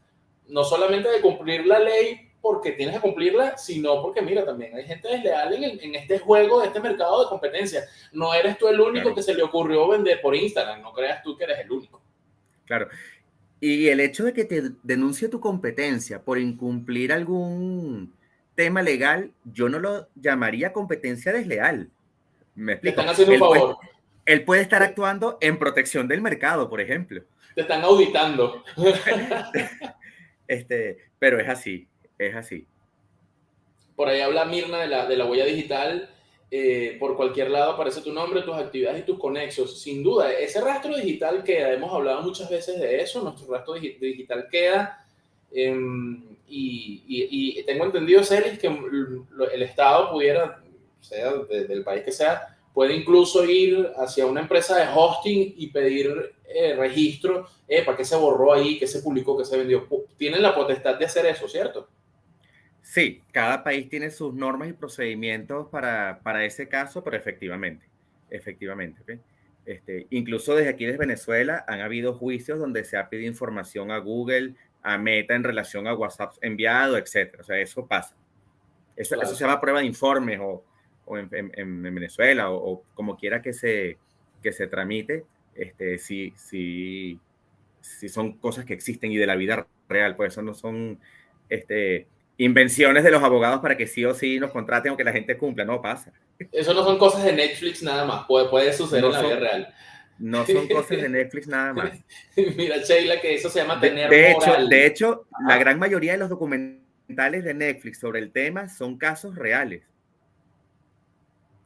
no solamente de cumplir la ley porque tienes que cumplirla, sino porque, mira, también hay gente desleal en, en este juego, en este mercado de competencia. No eres tú el único que se le ocurrió vender por Instagram, no creas tú que eres el único. Claro. Y el hecho de que te denuncie tu competencia por incumplir algún tema legal, yo no lo llamaría competencia desleal. Me explico. Te están haciendo un favor. Puede, él puede estar actuando en protección del mercado, por ejemplo. Te están auditando. (laughs) este, pero es así es así. Por ahí habla Mirna de la, de la huella digital. Eh, por cualquier lado aparece tu nombre, tus actividades y tus conexos. Sin duda, ese rastro digital queda. Hemos hablado muchas veces de eso. Nuestro rastro digital queda. Em, y, y, tengo entendido, Celis, que el Estado pudiera, sea del país que sea, puede incluso ir hacia una empresa de hosting y pedir eh, registro eh, para qué se borró ahí, qué se publicó, qué se vendió. Tienen la potestad de hacer eso, ¿cierto? Sí, cada país tiene sus normas y procedimientos para, para ese caso, pero efectivamente, efectivamente. Este, incluso desde aquí, desde Venezuela, han habido juicios donde se ha pedido información a Google, a Meta en relación a WhatsApp enviado, etc. O sea, eso pasa. Eso, eso se llama prueba de informes o, o en, en, Venezuela o, como quiera que se, que se tramite, este, sí, sí, sí son cosas que existen y de la vida real, pues eso no son este, invenciones de los abogados para que sí o sí nos contraten aunque la gente cumpla, no pasa. Eso no son cosas de Netflix nada más, puede, puede suceder en la vida real. No (laughs) son cosas de Netflix nada más. (laughs) Mira, Sheila, que eso se llama tener de hecho, De hecho, la gran mayoría de los documentales de Netflix sobre el tema son casos reales.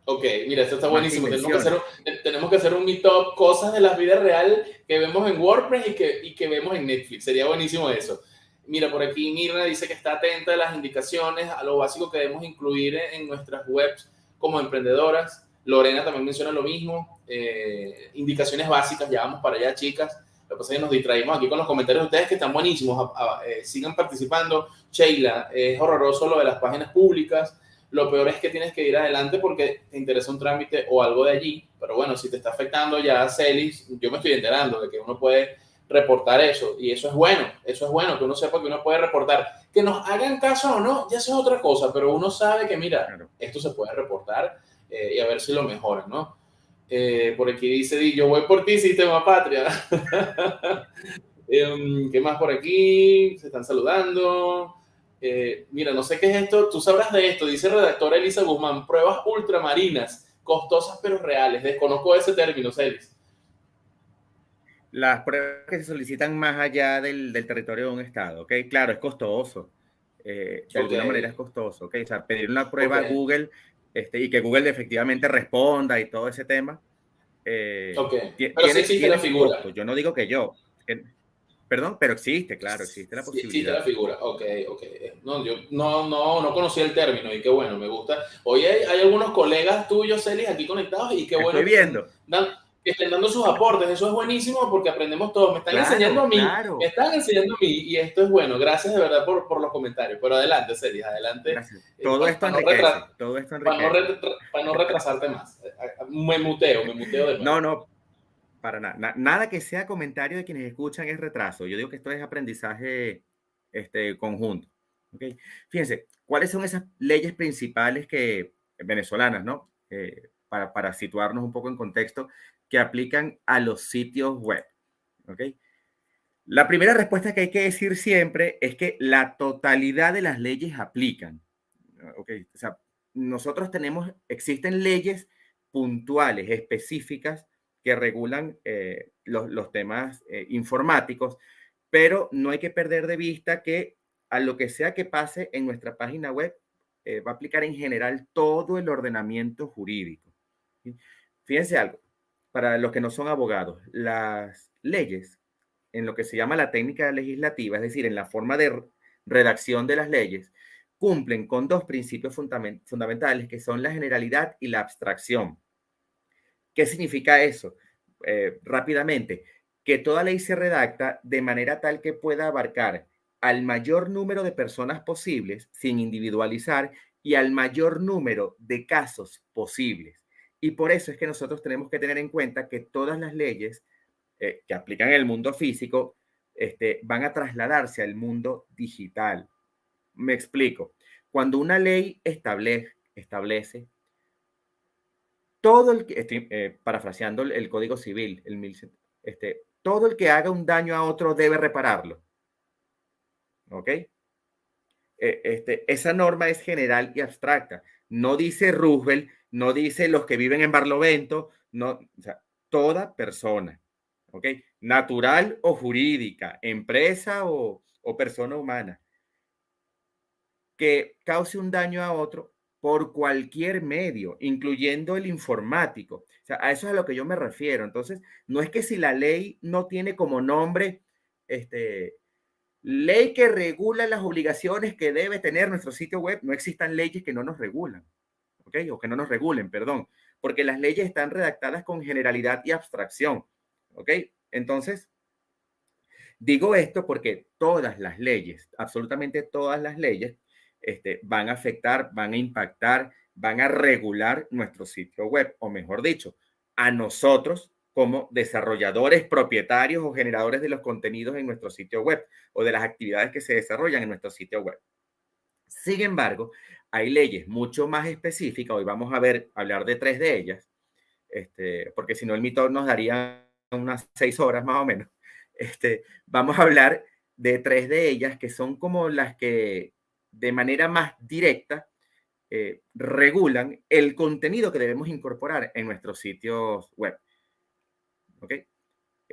Ok, mira, esto está buenísimo. Tenemos que, hacer un, tenemos que hacer un meetup, cosas de la vida real que vemos en WordPress y que, y que vemos en Netflix. Sería buenísimo eso. Mira, por aquí Mirna dice que está atenta a las indicaciones, a lo básico que debemos incluir en nuestras webs como emprendedoras. Lorena también menciona lo mismo. Eh, indicaciones básicas, ya vamos para allá, chicas. Lo que pasa es que nos distraímos aquí con los comentarios de ustedes que están buenísimos. Eh, sigan participando. Sheila, es horroroso lo de las páginas públicas. Lo peor es que tienes que ir adelante porque te interesa un trámite o algo de allí. Pero bueno, si te está afectando ya Celis, yo me estoy enterando de que uno puede reportar eso. Y eso es bueno, eso es bueno, que uno sepa que uno puede reportar. Que nos hagan caso o no, ya eso es otra cosa, pero uno sabe que, mira, esto se puede reportar eh, y a ver si lo mejoran, ¿no? Eh, por aquí dice, yo voy por ti, sistema patria. (laughs) Em, ¿Qué más por aquí? Se están saludando. Eh, mira, no sé qué es esto, tú sabrás de esto, dice redactora Elisa Guzmán, pruebas ultramarinas, costosas pero reales. Desconozco ese término, Celis las pruebas que se solicitan más allá del, del territorio de un estado, ¿ok? Claro, es costoso. Eh, de alguna manera es costoso, ¿ok? O sea, pedir una prueba a Google este, y que Google efectivamente responda y todo ese tema. Eh, ok, pero sí existe la figura. Yo no digo que yo. perdón, pero existe, claro, existe la posibilidad. existe la figura, ok, ok. No, yo no, no, no conocía el término y qué bueno, me gusta. Oye, hay, hay algunos colegas tuyos, Celis, aquí conectados y qué bueno. Estoy viendo que estén dando sus aportes. Eso es buenísimo porque aprendemos todos. Me están enseñando a mí, me están enseñando a mí y esto es bueno. Gracias de verdad por, por los comentarios. Pero adelante, Celis, adelante. Eh, todo, esto no todo esto enriquece. Para no, para no retrasarte más. Me muteo, me muteo de. No, no, para nada. Nada que sea comentario de quienes escuchan es retraso. Yo digo que esto es aprendizaje este, conjunto. ¿okay? Fíjense, ¿cuáles son esas leyes principales que venezolanas, ¿no? Eh, para, para situarnos un poco en contexto, que aplican a los sitios web. ¿Ok? La primera respuesta que hay que decir siempre es que la totalidad de las leyes aplican. ¿Ok? O sea, nosotros tenemos, existen leyes puntuales, específicas, que regulan eh, los, temas eh, informáticos, pero no hay que perder de vista que a lo que sea que pase en nuestra página web, eh, va a aplicar en general todo el ordenamiento jurídico. Fíjense algo, para los que no son abogados, las leyes, en lo que se llama la técnica legislativa, es decir, en la forma de redacción de las leyes, cumplen con dos principios fundamentales que son la generalidad y la abstracción. ¿Qué significa eso? Eh, rápidamente, que toda ley se redacta de manera tal que pueda abarcar al mayor número de personas posibles sin individualizar y al mayor número de casos posibles. Y por eso es que nosotros tenemos que tener en cuenta que todas las leyes eh, que aplican el mundo físico este, van a trasladarse al mundo digital. Me explico. Cuando una ley establece, establece todo el que, estoy eh, parafraseando el, Código Civil, el, este, todo el que haga un daño a otro debe repararlo. ¿Ok? E, este, esa norma es general y abstracta. No dice Roosevelt, no dice los que viven en Barlovento, no, o sea, toda persona. ¿Ok? Natural o jurídica, empresa o, persona humana que cause un daño a otro por cualquier medio, incluyendo el informático. O sea, a eso es a lo que yo me refiero. Entonces, no es que si la ley no tiene como nombre, este, ley que regula las obligaciones que debe tener nuestro sitio web, no existan leyes que no nos regulan, ¿ok? O que no nos regulen, perdón, porque las leyes están redactadas con generalidad y abstracción, ¿ok? Entonces, digo esto porque todas las leyes, absolutamente todas las leyes, este, van a afectar, van a impactar, van a regular nuestro sitio web, o mejor dicho, a nosotros como desarrolladores, propietarios o generadores de los contenidos en nuestro sitio web o de las actividades que se desarrollan en nuestro sitio web. Sin embargo, hay leyes mucho más específicas, hoy vamos a ver, hablar de tres de ellas, este, porque si no el mito nos daría unas seis horas más o menos. (laughs) Este, vamos a hablar de tres de ellas que son como las que de manera más directa eh, regulan el contenido que debemos incorporar en nuestros sitios web. ¿Ok?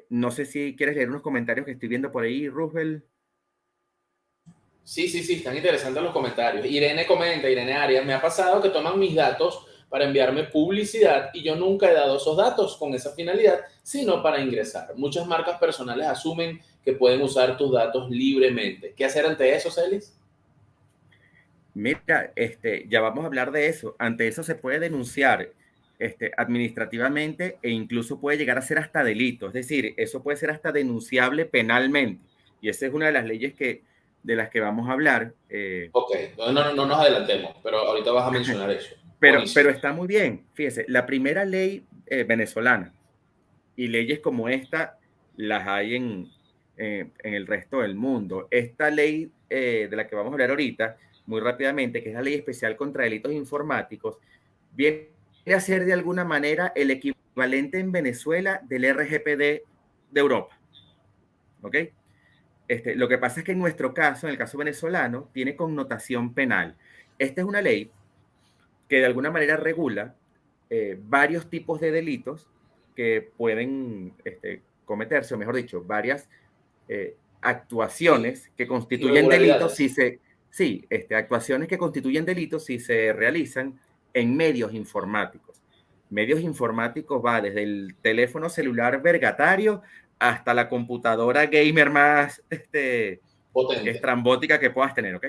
No sé si quieres leer unos comentarios que estoy viendo por ahí, Roosevelt. Sí, sí, sí, están interesantes los comentarios. Irene comenta, Irene Arias, me ha pasado que toman mis datos para enviarme publicidad y yo nunca he dado esos datos con esa finalidad, sino para ingresar. Muchas marcas personales asumen que pueden usar tus datos libremente. ¿Qué hacer ante eso, Celis? Mira, este, ya vamos a hablar de eso. Ante eso se puede denunciar este, administrativamente e incluso puede llegar a ser hasta delito. Es decir, eso puede ser hasta denunciable penalmente. Y esa es una de las leyes que, de las que vamos a hablar. Eh. Ok, no, no, no, nos adelantemos, pero ahorita vas a (laughs) mencionar eso. pero, pero está muy bien. Fíjese, la primera ley eh, venezolana y leyes como esta las hay en, eh, en el resto del mundo. Esta ley de la que vamos a hablar ahorita muy rápidamente, que es la ley especial contra delitos informáticos, viene a ser de alguna manera el equivalente en Venezuela del RGPD de Europa. ¿Ok? Este, lo que pasa es que en nuestro caso, en el caso venezolano, tiene connotación penal. Esta es una ley que de alguna manera regula eh, varios tipos de delitos que pueden este, cometerse, o mejor dicho, varias eh, actuaciones que constituyen delitos si se, Sí, este, actuaciones que constituyen delitos si se realizan en medios informáticos. Medios informáticos va desde el teléfono celular vergatario hasta la computadora gamer más este, estrambótica que puedas tener, ¿ok?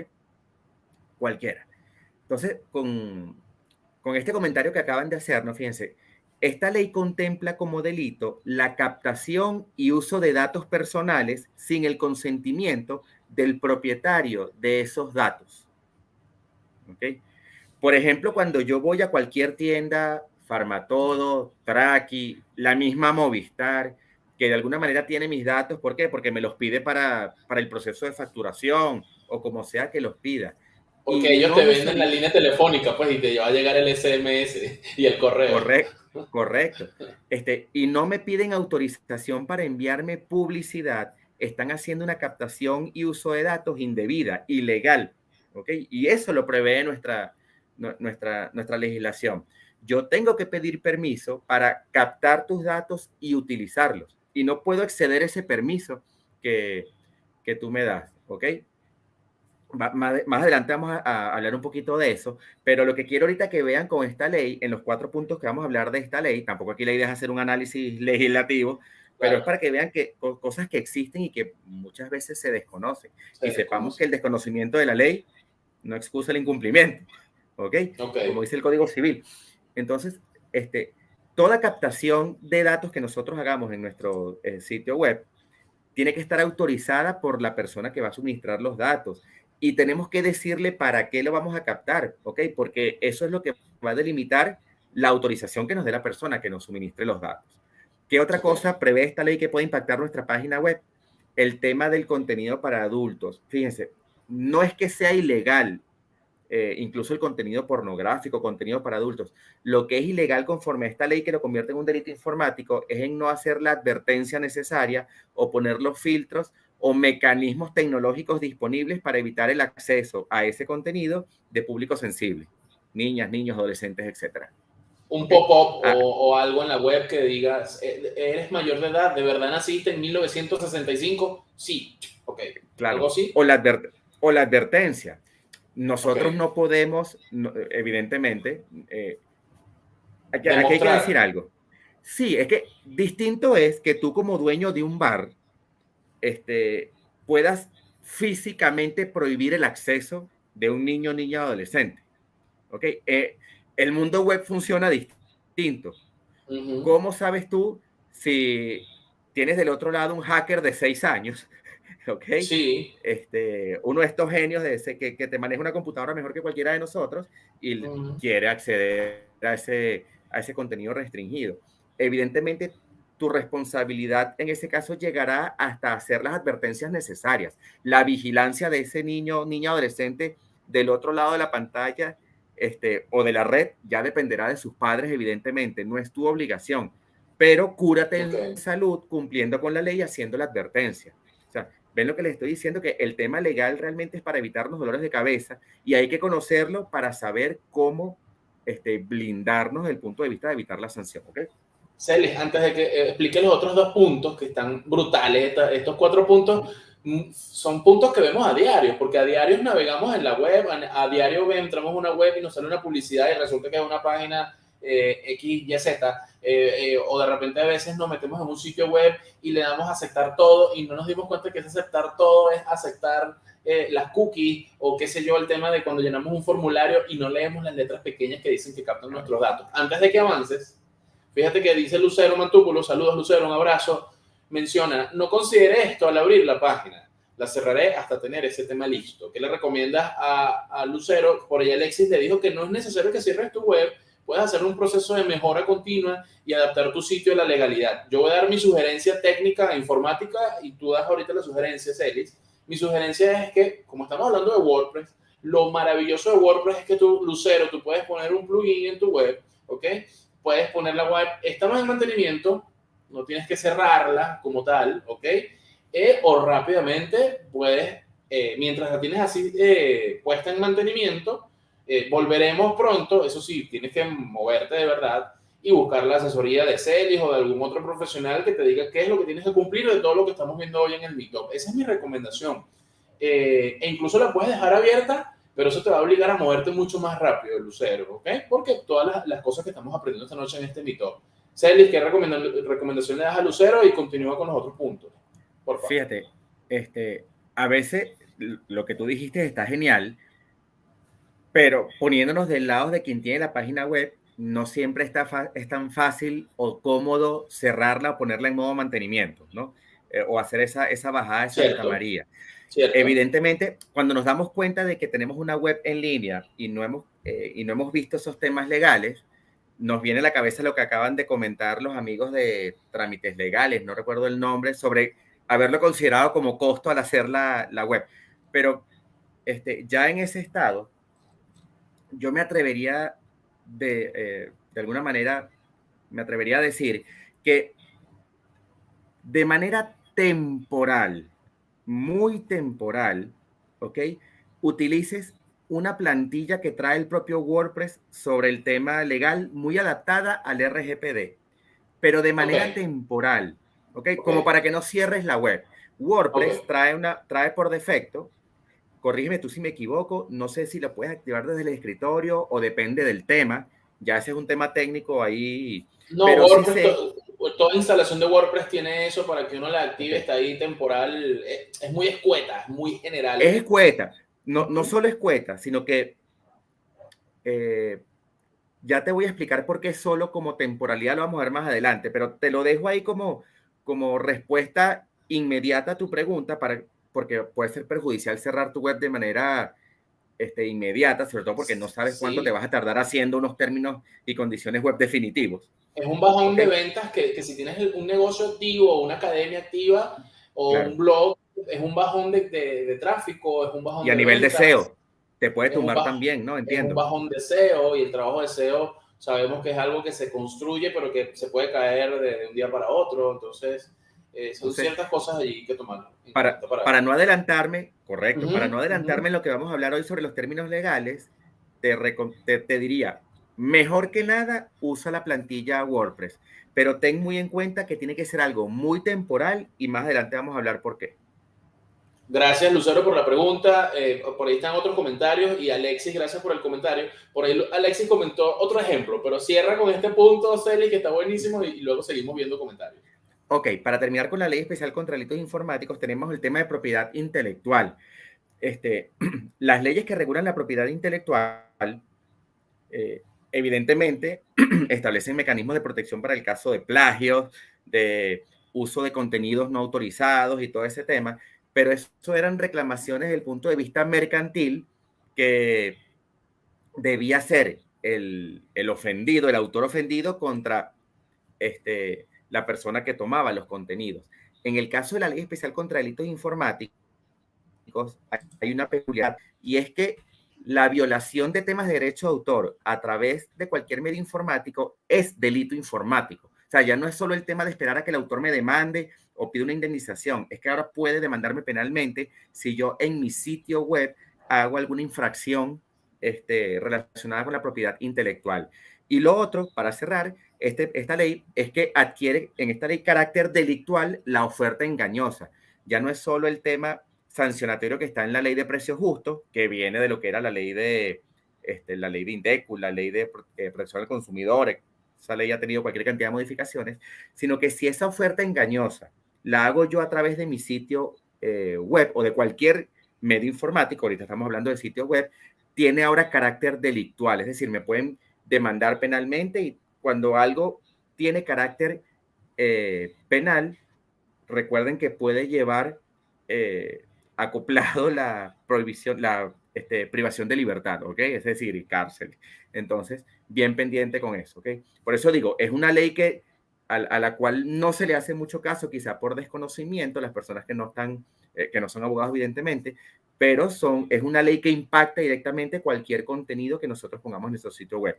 Cualquiera. Entonces, con, con este comentario que acaban de hacernos, fíjense, esta ley contempla como delito la captación y uso de datos personales sin el consentimiento del propietario de esos datos. ¿Okay? Por ejemplo, cuando yo voy a cualquier tienda, Farmatodo, Traki, la misma Movistar, que de alguna manera tiene mis datos, ¿por qué? Porque me los pide para, para el proceso de facturación o como sea que los pida. Porque ellos te venden la línea telefónica, pues, y te va a llegar el SMS y el correo. Correcto, correcto. Este, y no me piden autorización para enviarme publicidad están haciendo una captación y uso de datos indebida, ilegal. ¿ok? Y eso lo prevé nuestra, nuestra, nuestra legislación. Yo tengo que pedir permiso para captar tus datos y utilizarlos. Y no puedo exceder ese permiso que, que tú me das. ¿Ok? Más, adelante vamos a, hablar un poquito de eso, pero lo que quiero ahorita que vean con esta ley, en los cuatro puntos que vamos a hablar de esta ley, tampoco aquí la idea es hacer un análisis (laughs) legislativo, pero es para que vean que cosas que existen y que muchas veces se desconocen. y sepamos que el desconocimiento de la ley no excusa el incumplimiento. ¿ok? Como dice el Código Civil. Entonces, este, toda captación de datos que nosotros hagamos en nuestro eh, sitio web tiene que estar autorizada por la persona que va a suministrar los datos y tenemos que decirle para qué lo vamos a captar, ¿ok? Porque eso es lo que va a delimitar la autorización que nos dé la persona que nos suministre los datos. ¿Qué otra cosa prevé esta ley que puede impactar nuestra página web? El tema del contenido para adultos. Fíjense, no es que sea ilegal eh, incluso el contenido pornográfico, contenido para adultos. Lo que es ilegal conforme a esta ley que lo convierte en un delito informático es en no hacer la advertencia necesaria o poner los filtros o mecanismos tecnológicos disponibles para evitar el acceso a ese contenido de público sensible, niñas, niños, adolescentes, etcétera. Un pop-up ah. o, algo en la web que digas, eh, ¿eres mayor de edad? ¿De verdad naciste en 1965? Sí, ok. Claro. ¿Algo así? O, la o la advertencia. Nosotros no podemos, evidentemente, eh, aquí, hay que decir algo. Sí, es que distinto es que tú como dueño de un bar este, puedas físicamente prohibir el acceso de un niño, niña, adolescente. ¿Ok? Eh, el mundo web funciona distinto. ¿Cómo sabes tú si tienes del otro lado un hacker de seis años (laughs) ¿ok? Sí. Este, uno de estos genios de ese, que, que te maneja una computadora mejor que cualquiera de nosotros y quiere acceder a ese, a ese contenido restringido. Evidentemente, tu responsabilidad en ese caso llegará hasta hacer las advertencias necesarias. La vigilancia de ese niño, niña, adolescente del otro lado de la pantalla este, o de la red ya dependerá de sus padres, evidentemente, no es tu obligación, pero cúrate en salud cumpliendo con la ley y haciendo la advertencia. O sea, Ven lo que les estoy diciendo, que el tema legal realmente es para evitarnos dolores de cabeza y hay que conocerlo para saber cómo este, blindarnos desde el punto de vista de evitar la sanción. ¿ok? Celis, antes de que eh, explique los otros dos puntos que están brutales, estos cuatro puntos mm, son puntos que vemos a diario, porque a diario navegamos en la web, a, diario entramos a una web y nos sale una publicidad y resulta que es una página eh, X, Y, Z, eh, eh, o de repente a veces nos metemos en un sitio web y le damos a aceptar todo y no nos dimos cuenta que ese aceptar todo es aceptar las cookies o qué sé yo, el tema de cuando llenamos un formulario y no leemos las letras pequeñas que dicen que captan nuestros datos. Antes de que avances, fíjate que dice Lucero Mantúculo, saludos Lucero, un abrazo, menciona, no considere esto al abrir la página la cerraré hasta tener ese tema listo. ¿Qué le recomiendas a, a, Lucero? Por ahí Alexis le dijo que no es necesario que cierres tu web, puedes hacer un proceso de mejora continua y adaptar tu sitio a la legalidad. Yo voy a dar mi sugerencia técnica e informática y tú das ahorita la sugerencia, Celis. Mi sugerencia es que, como estamos hablando de WordPress, lo maravilloso de WordPress es que tú, Lucero, tú puedes poner un plugin en tu web, ¿ok? Puedes poner la web, estamos en mantenimiento, no tienes que cerrarla como tal, ¿ok? Eh, o rápidamente puedes, eh, mientras la tienes así eh, puesta en mantenimiento, eh, volveremos pronto, eso sí, tienes que moverte de verdad y buscar la asesoría de Celis o de algún otro profesional que te diga qué es lo que tienes que cumplir de todo lo que estamos viendo hoy en el Meetup. Esa es mi recomendación. Eh, e incluso la puedes dejar abierta, pero eso te va a obligar a moverte mucho más rápido, Lucero, ¿ok? Porque todas las, cosas que estamos aprendiendo esta noche en este Meetup. Celis, ¿qué recomendación le das a Lucero? Y continúa con los otros puntos. Por favor. Fíjate, este, a veces lo que tú dijiste está genial, pero poniéndonos del lado de quien tiene la página web, no siempre está es tan fácil o cómodo cerrarla o ponerla en modo mantenimiento, ¿no? Eh, o hacer esa, esa bajada de Santa María. Evidentemente, cuando nos damos cuenta de que tenemos una web en línea y no hemos, eh, y no hemos visto esos temas legales, nos viene a la cabeza lo que acaban de comentar los amigos de trámites legales, no recuerdo el nombre, sobre haberlo considerado como costo al hacer la, la web. Pero este, ya en ese estado, yo me atrevería de, eh, de alguna manera, me atrevería a decir que de manera temporal, muy temporal, ¿ok? Utilices una plantilla que trae el propio WordPress sobre el tema legal, muy adaptada al RGPD, pero de manera temporal, ¿ok? Como para que no cierres la web. WordPress trae, una, trae por defecto corrígeme tú si me equivoco, no sé si la puedes activar desde el escritorio o depende del tema, ya ese es un tema técnico ahí. No, pero toda instalación de WordPress tiene eso para que uno la active, está ahí temporal, es, muy escueta, es muy general. Es escueta, no, no solo escueta, sino que eh, ya te voy a explicar por qué solo como temporalidad lo vamos a ver más adelante, pero te lo dejo ahí como, como respuesta inmediata a tu pregunta, para, porque puede ser perjudicial cerrar tu web de manera este, inmediata, sobre todo porque no sabes cuánto te vas a tardar haciendo unos términos y condiciones web definitivos. Es un bajón de ventas que, que, si tienes un negocio activo, una academia activa o un blog, es un bajón de, de, tráfico, es un bajón y a nivel de SEO, te puede tumbar también, ¿no? Entiendo. Es un bajón de SEO y el trabajo de SEO sabemos que es algo que se construye, pero que se puede caer de, un día para otro, entonces... Eh, son ciertas cosas allí que tomar. Para, para, no adelantarme, correcto, para no adelantarme en lo que vamos a hablar hoy sobre los términos legales, te, te, diría, mejor que nada, usa la plantilla WordPress, pero ten muy en cuenta que tiene que ser algo muy temporal y más adelante vamos a hablar por qué. Gracias, Lucero, por la pregunta. Eh, por ahí están otros comentarios y Alexis, gracias por el comentario. Por ahí Alexis comentó otro ejemplo, pero cierra con este punto, Celi, que está buenísimo y luego seguimos viendo comentarios. Ok, para terminar con la ley especial contra delitos informáticos, tenemos el tema de propiedad intelectual. Este, (clears throat) las leyes que regulan la propiedad intelectual, eh, evidentemente, (clears throat) establecen mecanismos de protección para el caso de plagios, de uso de contenidos no autorizados y todo ese tema, pero eso eran reclamaciones desde el punto de vista mercantil que debía ser el, el ofendido, el autor ofendido contra este, la persona que tomaba los contenidos. En el caso de la ley especial contra delitos informáticos, hay una peculiaridad y es que la violación de temas de derecho de autor a través de cualquier medio informático es delito informático. O sea, ya no es solo el tema de esperar a que el autor me demande o pida una indemnización, es que ahora puede demandarme penalmente si yo en mi sitio web hago alguna infracción este, relacionada con la propiedad intelectual. Y lo otro, para cerrar, este, esta ley es que adquiere en esta ley carácter delictual la oferta engañosa. Ya no es solo el tema sancionatorio que está en la ley de precios justos, que viene de lo que era la ley de, este, la ley de INDECU, la ley de eh, protección al consumidor, esa ley ha tenido cualquier cantidad de modificaciones, sino que si esa oferta engañosa la hago yo a través de mi sitio eh, web o de cualquier medio informático, ahorita estamos hablando de sitio web, tiene ahora carácter delictual, es decir, me pueden demandar penalmente y cuando algo tiene carácter eh, penal, recuerden que puede llevar eh, acoplado la prohibición, la este, privación de libertad, ¿ok? Es decir, cárcel. Entonces, bien pendiente con eso, ¿ok? Por eso digo, es una ley que a, la cual no se le hace mucho caso, quizá por desconocimiento, las personas que no están, eh, que no son abogados, evidentemente, pero son, es una ley que impacta directamente cualquier contenido que nosotros pongamos en nuestro sitio web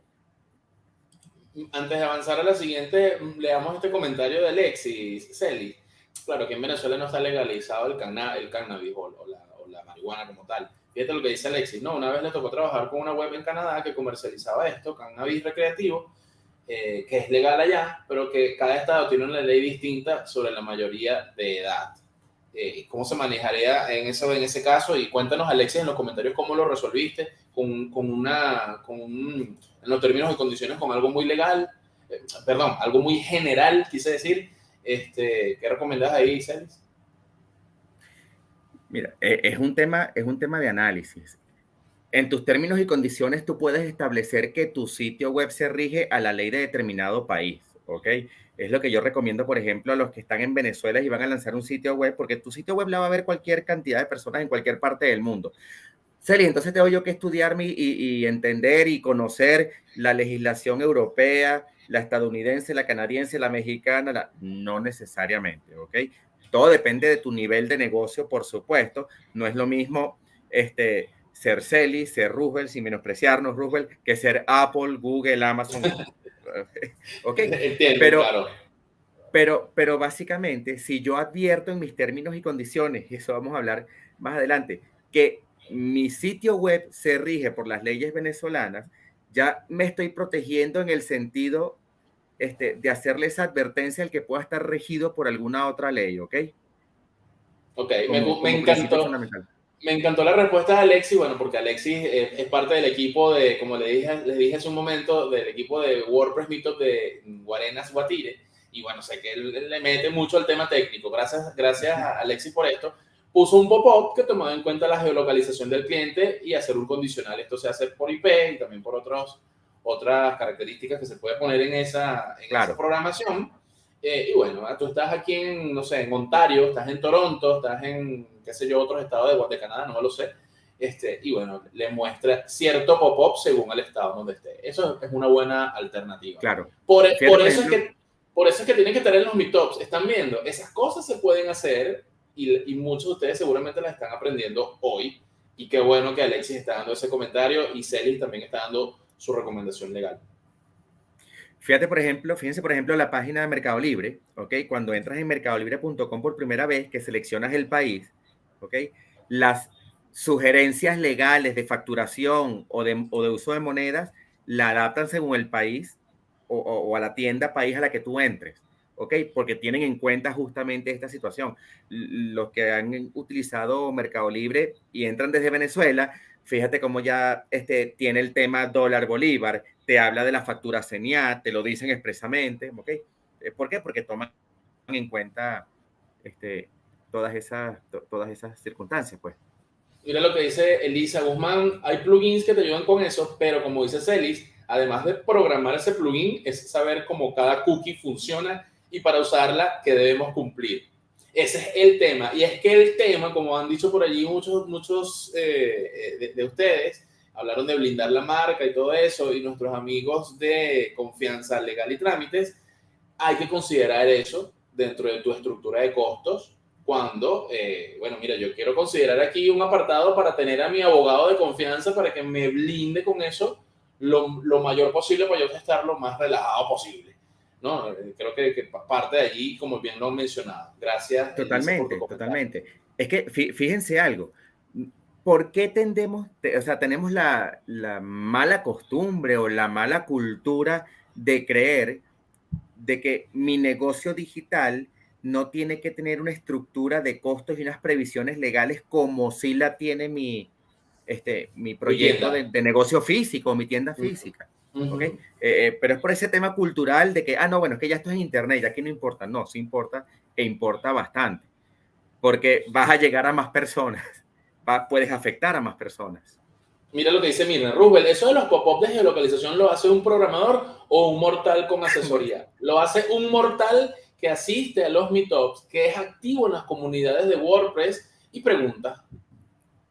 antes de avanzar a la siguiente, leamos este comentario de Alexis Celi. Claro que en Venezuela no está legalizado el, el cannabis o, la, marihuana como tal. Fíjate lo que dice Alexis. No, una vez le tocó trabajar con una web en Canadá que comercializaba esto, cannabis recreativo, eh, que es legal allá, pero que cada estado tiene una ley distinta sobre la mayoría de edad. Eh, ¿Cómo se manejaría en, eso, en ese caso? Y cuéntanos, Alexis, en los comentarios cómo lo resolviste con, con una, con un, en los términos y condiciones, con algo muy legal, eh, perdón, algo muy general, quise decir. Este, ¿Qué recomendás ahí, Celis? Mira, e, es un, tema, es un tema de análisis. En tus términos y condiciones, tú puedes establecer que tu sitio web se rige a la ley de determinado país, ¿ok? Es lo que yo recomiendo, por ejemplo, a los que están en Venezuela y van a lanzar un sitio web, porque tu sitio web la va a ver cualquier cantidad de personas en cualquier parte del mundo. Celi, entonces tengo yo que estudiarme y, y, entender y conocer la legislación europea, la estadounidense, la canadiense, la mexicana, la... no necesariamente, ¿ok? Todo depende de tu nivel de negocio, por supuesto. No es lo mismo este, ser Celi, ser Roosevelt, sin menospreciarnos, Roosevelt, que ser Apple, Google, Amazon. (laughs) (laughs) ¿Ok? (laughs) Entiendo, pero, claro. Pero, pero básicamente, si yo advierto en mis términos y condiciones, y eso vamos a hablar más adelante, que mi sitio web se rige por las leyes venezolanas, ya me estoy protegiendo en el sentido este, de hacerle esa advertencia al que pueda estar regido por alguna otra ley, ¿ok? Ok, me, encantó. Me encantó la respuesta de Alexis, bueno, porque Alexis es, parte del equipo de, como le dije, les dije hace un momento, del equipo de WordPress Meetup de Guarenas Guatire, y bueno, sé que él, le mete mucho al tema técnico. Gracias, gracias a Alexis por esto. Puso un pop-up que tomaba en cuenta la geolocalización del cliente y hacer un condicional. Esto se hace por IP y también por otros, otras características que se puede poner en esa, en esa programación. Eh, y bueno, tú estás aquí en, no sé, en Ontario, estás en Toronto, estás en, qué sé yo, otros estados de, de Canadá, no lo sé. Este, y bueno, le muestra cierto pop-up según el estado donde esté. Eso es una buena alternativa. Claro. Por, por eso es que por eso es que tienen que estar en los meetups. Están viendo, esas cosas se pueden hacer y, y, muchos de ustedes seguramente las están aprendiendo hoy. Y qué bueno que Alexis está dando ese comentario y Celis también está dando su recomendación legal. Fíjate, por ejemplo, fíjense, por ejemplo, la página de Mercado Libre, ¿ok? Cuando entras en mercadolibre.com por primera vez, que seleccionas el país, ¿ok? Las sugerencias legales de facturación o de, uso de monedas la adaptan según el país o, a la tienda país a la que tú entres, ¿ok? Porque tienen en cuenta justamente esta situación. Los que han utilizado Mercado Libre y entran desde Venezuela, fíjate cómo ya este, tiene el tema dólar bolívar, te habla de la factura señal, te lo dicen expresamente, ¿ok? Eh, ¿Por qué? Porque toman en cuenta este, todas, esas, todas esas circunstancias, pues. Mira lo que dice Elisa Guzmán, hay plugins que te ayudan con eso, pero como dice Celis, además de programar ese plugin, es saber cómo cada cookie funciona y para usarla que debemos cumplir. Ese es el tema. Y es que el tema, como han dicho por allí muchos, muchos eh, de, de, ustedes, hablaron de blindar la marca y todo eso, y nuestros amigos de confianza legal y trámites, hay que considerar eso dentro de tu estructura de costos cuando, eh, bueno, mira, yo quiero considerar aquí un apartado para tener a mi abogado de confianza para que me blinde con eso lo, lo, mayor posible para yo estar lo más relajado posible. ¿no? Eh, creo que, que parte de allí, como bien lo han mencionado. Gracias. Totalmente, totalmente. Es que fíjense algo. ¿Por qué tendemos, o sea, tenemos la, la mala costumbre o la mala cultura de creer de que mi negocio digital no tiene que tener una estructura de costos y unas previsiones legales como si la tiene mi, este, mi proyecto de, negocio físico, mi tienda física. ¿okay? Eh, eh, pero es por ese tema cultural de que, ah, no, bueno, es que ya esto es internet, ya aquí no importa. No, sí importa e importa bastante. Porque vas a llegar a más personas, (laughs) va, puedes afectar a más personas. Mira lo que dice Mirna Rubel, eso de los pop-ups de geolocalización lo hace un programador o un mortal con asesoría. (laughs) Lo hace un mortal que asiste a los meetups, que es activo en las comunidades de WordPress y pregunta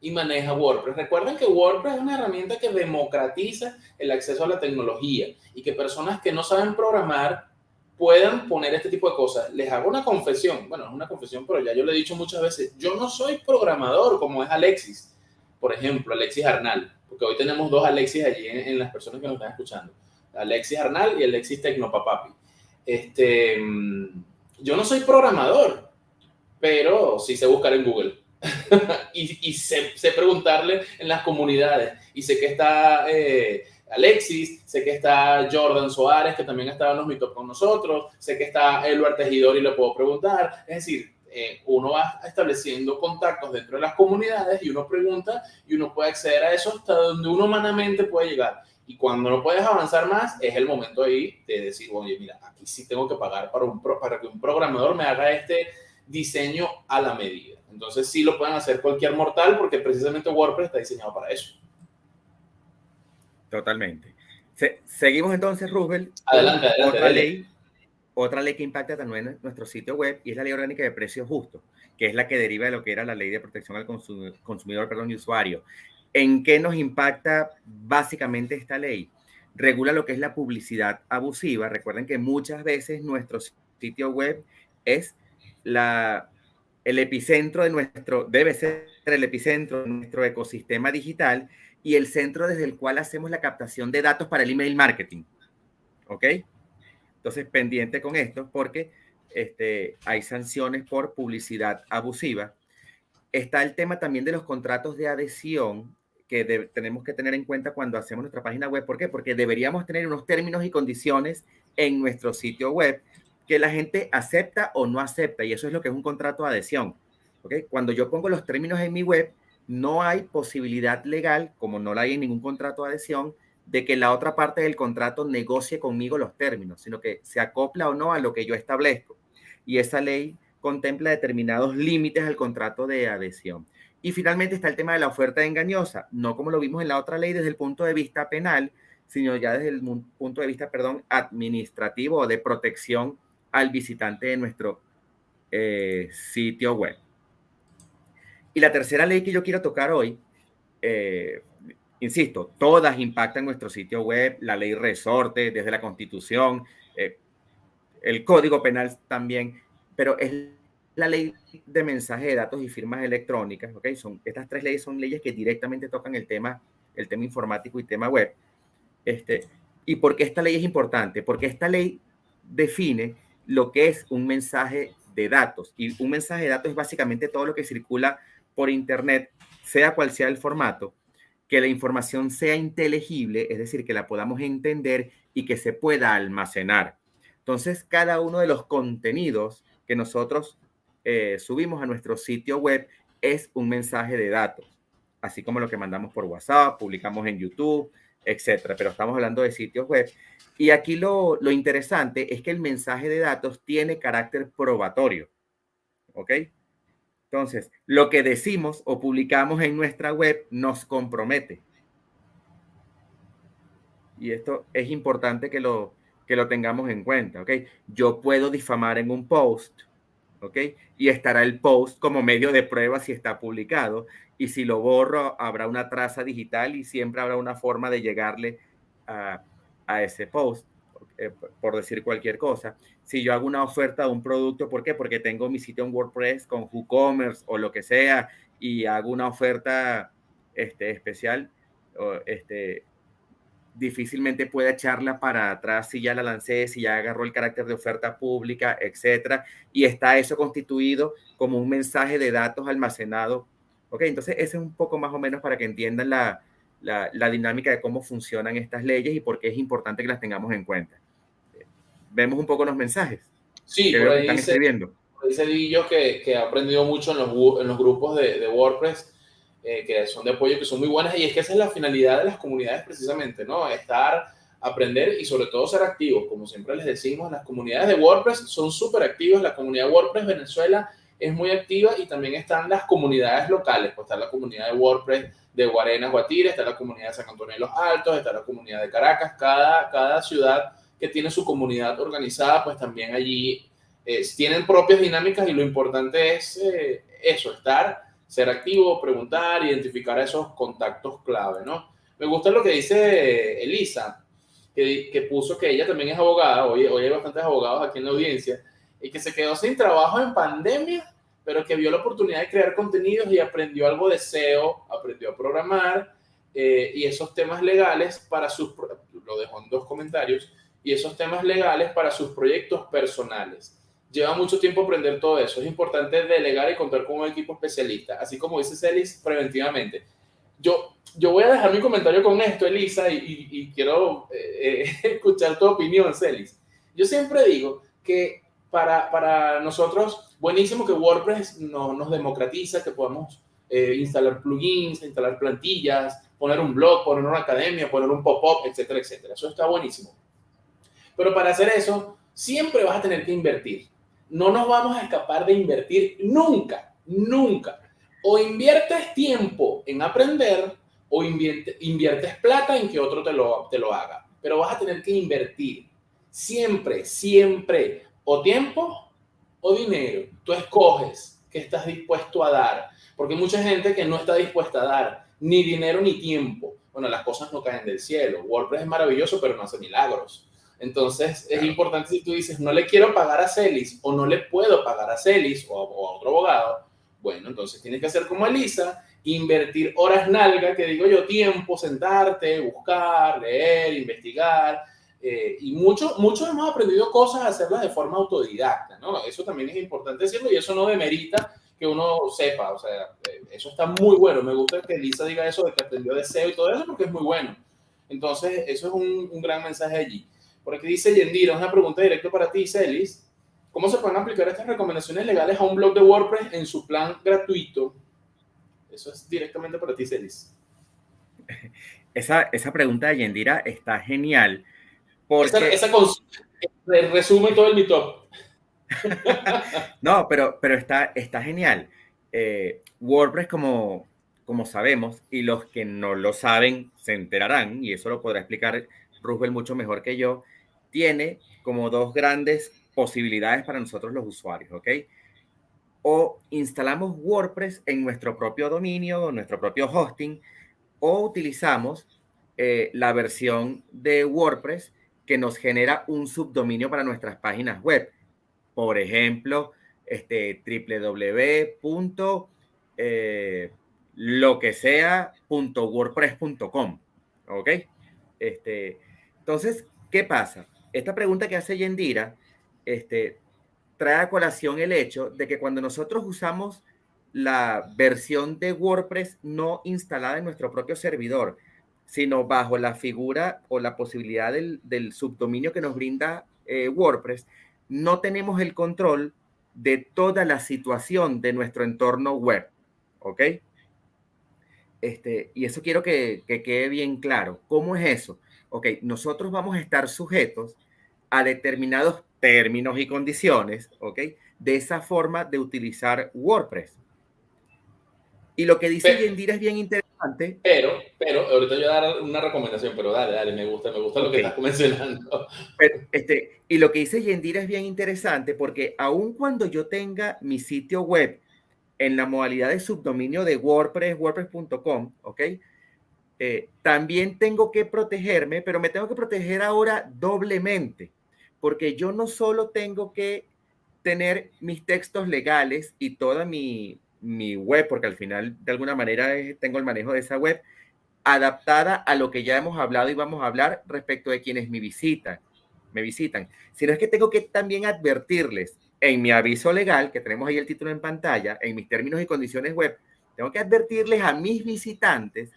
y maneja WordPress. Recuerden que WordPress es una herramienta que democratiza el acceso a la tecnología y que personas que no saben programar puedan poner este tipo de cosas. Les hago una confesión, bueno, es una confesión, pero ya yo lo he dicho muchas veces, yo no soy programador como es Alexis, por ejemplo, Alexis Arnal, porque hoy tenemos dos Alexis allí en, las personas que nos están escuchando, Alexis Arnal y Alexis Tecnopapapi. Este, mm, yo no soy programador, pero sí sé buscar en Google (laughs) y, y sé, preguntarle en las comunidades. Y sé que está eh, Alexis, sé que está Jordan Soares, que también estaba en los mitos con nosotros, sé que está Eduardo Tejidor y le puedo preguntar. Es decir, eh, uno va estableciendo contactos dentro de las comunidades y uno pregunta y uno puede acceder a eso hasta donde uno humanamente puede llegar. Y cuando no puedes avanzar más, es el momento ahí de decir, oye, mira, aquí sí tengo que pagar para, un para que un programador me haga este diseño a la medida. Entonces sí lo pueden hacer cualquier mortal porque precisamente WordPress está diseñado para eso. Totalmente. seguimos entonces, Roosevelt. Adelante, adelante. Otra ley, otra ley que impacta también nuestro sitio web y es la ley orgánica de precios justos, que es la que deriva de lo que era la ley de protección al consumidor, perdón, y usuario. ¿En qué nos impacta básicamente esta ley? Regula lo que es la publicidad abusiva. Recuerden que muchas veces nuestro sitio web es la el epicentro de nuestro, debe ser el epicentro de nuestro ecosistema digital y el centro desde el cual hacemos la captación de datos para el email marketing. ¿Ok? Entonces, pendiente con esto porque este, hay sanciones por publicidad abusiva. Está el tema también de los contratos de adhesión que tenemos que tener en cuenta cuando hacemos nuestra página web. ¿Por qué? Porque deberíamos tener unos términos y condiciones en nuestro sitio web que la gente acepta o no acepta, y eso es lo que es un contrato de adhesión. ¿okay? Cuando yo pongo los términos en mi web, no hay posibilidad legal, como no la hay en ningún contrato de adhesión, de que la otra parte del contrato negocie conmigo los términos, sino que se acopla o no a lo que yo establezco. Y esa ley contempla determinados límites al contrato de adhesión. Y finalmente está el tema de la oferta engañosa, no como lo vimos en la otra ley desde el punto de vista penal, sino ya desde el punto de vista, perdón, administrativo o de protección al visitante de nuestro eh, sitio web. Y la tercera ley que yo quiero tocar hoy, eh, insisto, todas impactan nuestro sitio web, la ley resorte desde la constitución, eh, el código penal también, pero es la ley de mensaje de datos y firmas electrónicas, ¿ok? Son, estas tres leyes son leyes que directamente tocan el tema, el tema informático y tema web. Este, ¿Y por qué esta ley es importante? Porque esta ley define lo que es un mensaje de datos. Y un mensaje de datos es básicamente todo lo que circula por Internet, sea cual sea el formato, que la información sea inteligible, es decir, que la podamos entender y que se pueda almacenar. Entonces, cada uno de los contenidos que nosotros eh, subimos a nuestro sitio web es un mensaje de datos, así como lo que mandamos por WhatsApp, publicamos en YouTube, etcétera. Pero estamos hablando de sitios web. Y aquí lo, lo interesante es que el mensaje de datos tiene carácter probatorio. ¿Ok? Entonces, lo que decimos o publicamos en nuestra web nos compromete. Y esto es importante que lo, que lo tengamos en cuenta, ¿ok? Yo puedo difamar en un post, ¿ok? Y estará el post como medio de prueba si está publicado. Y si lo borro, habrá una traza digital y siempre habrá una forma de llegarle a, a ese post, eh, por decir cualquier cosa. Si yo hago una oferta de un producto, ¿por qué? Porque tengo mi sitio en WordPress con WooCommerce o lo que sea y hago una oferta este, especial, este, difícilmente pueda echarla para atrás si ya la lancé, si ya agarró el carácter de oferta pública, etcétera, y está eso constituido como un mensaje de datos almacenado. Ok, entonces ese es un poco más o menos para que entiendan la, la, dinámica de cómo funcionan estas leyes y por qué es importante que las tengamos en cuenta. Vemos un poco los mensajes. Sí, por ahí están dice, escribiendo. dice Dillo que, que, ha aprendido mucho en los, en los grupos de, de WordPress eh, que son de apoyo, que son muy buenas, y es que esa es la finalidad de las comunidades precisamente, ¿no? Estar, aprender y sobre todo ser activos, como siempre les decimos, las comunidades de WordPress son súper activas, la comunidad WordPress Venezuela es muy activa y también están las comunidades locales, pues está la comunidad de WordPress de Guarenas, Guatire, está la comunidad de San Antonio de los Altos, está la comunidad de Caracas, cada, cada ciudad que tiene su comunidad organizada, pues también allí eh, tienen propias dinámicas y lo importante es eh, eso, estar ser activo, preguntar, identificar esos contactos clave, ¿no? Me gusta lo que dice Elisa, que, que puso que ella también es abogada, hoy, hoy hay bastantes abogados aquí en la audiencia, y que se quedó sin trabajo en pandemia, pero que vio la oportunidad de crear contenidos y aprendió algo de SEO, aprendió a programar eh, y esos temas legales para sus, lo dejó en dos comentarios, y esos temas legales para sus proyectos personales lleva mucho tiempo aprender todo eso. Es importante delegar y contar con un equipo especialista, así como dice Celis, preventivamente. Yo, yo voy a dejar mi comentario con esto, Elisa, y, quiero eh, eh, (laughs) escuchar tu opinión, Celis. Yo siempre digo que para, para nosotros, buenísimo que WordPress no, nos democratiza, que podamos eh, instalar plugins, instalar plantillas, poner un blog, poner una academia, poner un pop-up, etcétera, etcétera. Eso está buenísimo. Pero para hacer eso, siempre vas a tener que invertir no nos vamos a escapar de invertir nunca, nunca. O inviertes tiempo en aprender o inviertes plata en que otro te lo, te lo haga. Pero vas a tener que invertir siempre, siempre, o tiempo o dinero. Tú escoges qué estás dispuesto a dar. Porque hay mucha gente que no está dispuesta a dar ni dinero ni tiempo. Bueno, las cosas no caen del cielo. WordPress es maravilloso, pero no hace milagros. Entonces, es importante si tú dices, no le quiero pagar a Celis o no le puedo pagar a Celis o, a otro abogado, bueno, entonces tienes que hacer como Elisa, invertir horas nalga, que digo yo, tiempo, sentarte, buscar, leer, investigar. Eh, y muchos muchos hemos aprendido cosas a hacerlas de forma autodidacta, ¿no? Eso también es importante decirlo y eso no demerita que uno sepa, o sea, eh, eso está muy bueno. Me gusta que Elisa diga eso de que aprendió de SEO y todo eso porque es muy bueno. Entonces, eso es un, un gran mensaje allí. Por aquí dice Yendira, una pregunta directa para ti, Celis. ¿Cómo se pueden aplicar estas recomendaciones legales a un blog de WordPress en su plan gratuito? Eso es directamente para ti, Celis. (laughs) Esa, esa pregunta de Yendira está genial. Porque... Esa, esa resume todo el mito. (laughs) no, pero, pero está, está genial. Eh, WordPress como, como sabemos, y los que no lo saben se enterarán, y eso lo podrá explicar Roosevelt mucho mejor que yo, tiene como dos grandes posibilidades para nosotros los usuarios, ¿ok? O instalamos WordPress en nuestro propio dominio, nuestro propio hosting, o utilizamos eh, la versión de WordPress que nos genera un subdominio para nuestras páginas web. Por ejemplo, este, www. Eh, lo que sea .wordpress.com, ¿ok? Este, entonces, ¿qué pasa? Esta pregunta que hace Yendira este, trae a colación el hecho de que cuando nosotros usamos la versión de WordPress no instalada en nuestro propio servidor, sino bajo la figura o la posibilidad del, subdominio que nos brinda eh, WordPress, no tenemos el control de toda la situación de nuestro entorno web. ¿Ok? Este, y eso quiero que, quede bien claro. ¿Cómo es eso? Ok, nosotros vamos a estar sujetos a determinados términos y condiciones, ¿ok? De esa forma de utilizar WordPress. Y lo que dice Yendira es bien interesante. Pero, pero, ahorita yo voy a dar una recomendación, pero dale, dale, me gusta, me gusta lo que estás mencionando. este, y lo que dice Yendira es bien interesante porque aun cuando yo tenga mi sitio web en la modalidad de subdominio de WordPress, wordpress.com, ¿ok? Eh, también tengo que protegerme, pero me tengo que proteger ahora doblemente, porque yo no solo tengo que tener mis textos legales y toda mi, mi web, porque al final de alguna manera tengo el manejo de esa web, adaptada a lo que ya hemos hablado y vamos a hablar respecto de quienes me visitan, me visitan, sino es que tengo que también advertirles en mi aviso legal, que tenemos ahí el título en pantalla, en mis términos y condiciones web, tengo que advertirles a mis visitantes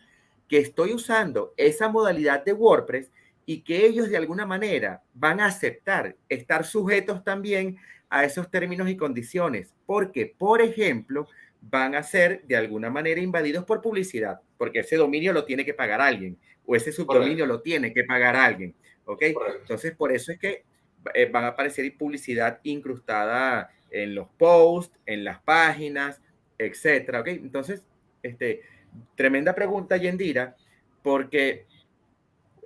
que estoy usando esa modalidad de WordPress y que ellos de alguna manera van a aceptar estar sujetos también a esos términos y condiciones, porque, por ejemplo, van a ser de alguna manera invadidos por publicidad, porque ese dominio lo tiene que pagar alguien o ese subdominio lo tiene que pagar alguien, ¿ok? Entonces, por eso es que eh, van a aparecer publicidad incrustada en los posts, en las páginas, etcétera, ¿ok? Entonces, este, tremenda pregunta, Yendira, porque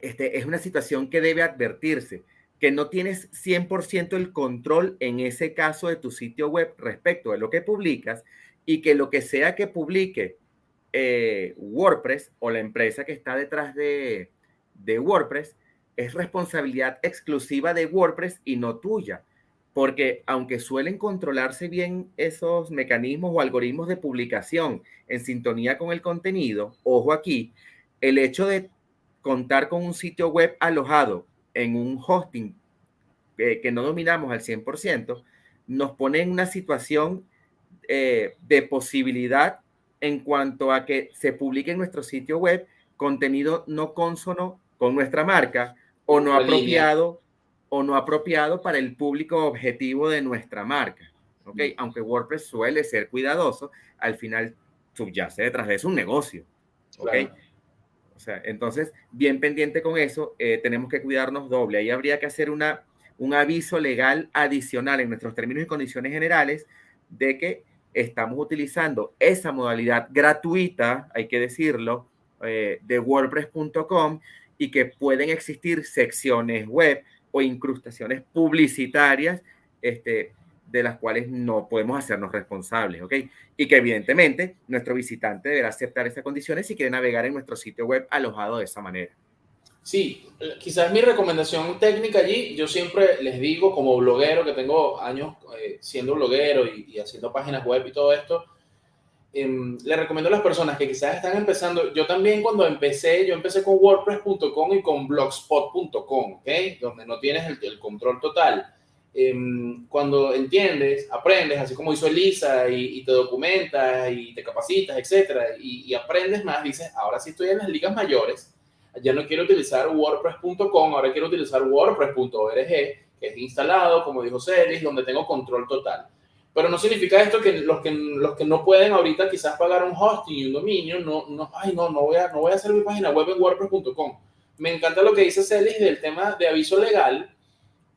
este, es una situación que debe advertirse, que no tienes 100% el control en ese caso de tu sitio web respecto de lo que publicas y que lo que sea que publique eh, WordPress o la empresa que está detrás de, de WordPress es responsabilidad exclusiva de WordPress y no tuya. Porque aunque suelen controlarse bien esos mecanismos o algoritmos de publicación en sintonía con el contenido, ojo aquí, el hecho de contar con un sitio web alojado en un hosting que no dominamos al 100%, nos pone en una situación eh, de posibilidad en cuanto a que se publique en nuestro sitio web contenido no consono con nuestra marca o no apropiado o no apropiado para el público objetivo de nuestra marca. ¿ok? Mm. Aunque WordPress suele ser cuidadoso, al final subyace detrás de eso un negocio. ¿ok? O sea, entonces, bien pendiente con eso, eh, tenemos que cuidarnos doble. Ahí habría que hacer una, un aviso legal adicional en nuestros términos y condiciones generales de que estamos utilizando esa modalidad gratuita, hay que decirlo, eh, de wordpress.com y que pueden existir secciones web o incrustaciones publicitarias este, de las cuales no podemos hacernos responsables, ¿ok? Y que evidentemente nuestro visitante deberá aceptar esas condiciones si quiere navegar en nuestro sitio web alojado de esa manera. Sí, quizás mi recomendación técnica allí, yo siempre les digo como bloguero, que tengo años eh, siendo bloguero y, y haciendo páginas web y todo esto, Em, le recomiendo a las personas que quizás están empezando, yo también cuando empecé, yo empecé con wordpress.com y con blogspot.com, ¿ok? Donde no tienes el, control total. Em, cuando entiendes, aprendes, así como hizo Elisa, y, te documentas y te capacitas, etcétera, y, y, aprendes más, dices, ahora sí estoy en las ligas mayores, ya no quiero utilizar wordpress.com, ahora quiero utilizar wordpress.org, que es instalado, como dijo Celis, donde tengo control total. Pero no significa esto que los que, los que no pueden ahorita quizás pagar un hosting y un dominio, no, no, ay, no, no voy, a, no voy a hacer mi página web en wordpress.com. Me encanta lo que dice Celis del tema de aviso legal.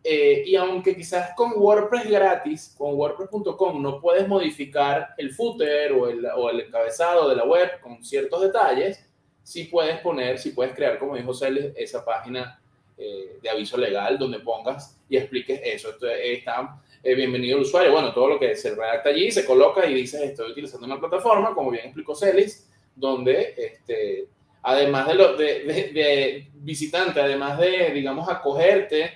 eh, y aunque quizás con WordPress gratis, con WordPress.com, no puedes modificar el footer o el, o el, encabezado de la web con ciertos detalles, sí puedes poner, sí puedes crear, como dijo Celes, esa página eh, de aviso legal donde pongas y expliques eso. Entonces, está eh, bienvenido el usuario. Bueno, todo lo que se redacta allí se coloca y dices, estoy utilizando una plataforma, como bien explicó Celis, donde este, además de, lo, de, de visitante, además de, digamos, acogerte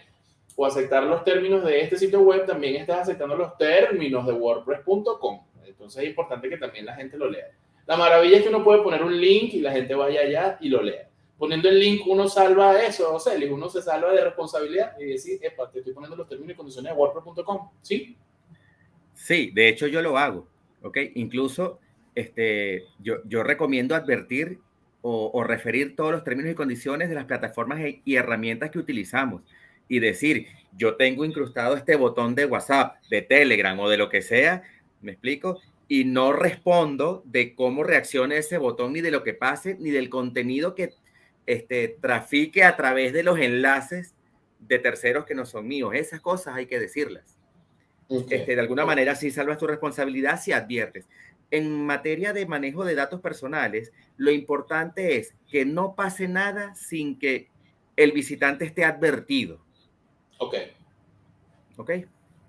o aceptar los términos de este sitio web, también estás aceptando los términos de WordPress.com. Entonces es importante que también la gente lo lea. La maravilla es que uno puede poner un link y la gente vaya allá y lo lea. Poniendo el link uno salva eso, o sea, uno se salva de responsabilidad y decir, epa, te estoy poniendo los términos y condiciones de WordPress.com, ¿sí? Sí, de hecho yo lo hago, ¿ok? Incluso este, yo, yo recomiendo advertir o, o referir todos los términos y condiciones de las plataformas y herramientas que utilizamos y decir, yo tengo incrustado este botón de WhatsApp, de Telegram o de lo que sea, ¿me explico? Y no respondo de cómo reaccione ese botón, ni de lo que pase, ni del contenido que este, trafique a través de los enlaces de terceros que no son míos. Esas cosas hay que decirlas. Este, de alguna manera sí salvas tu responsabilidad si adviertes. En materia de manejo de datos personales, lo importante es que no pase nada sin que el visitante esté advertido. Ok. Ok.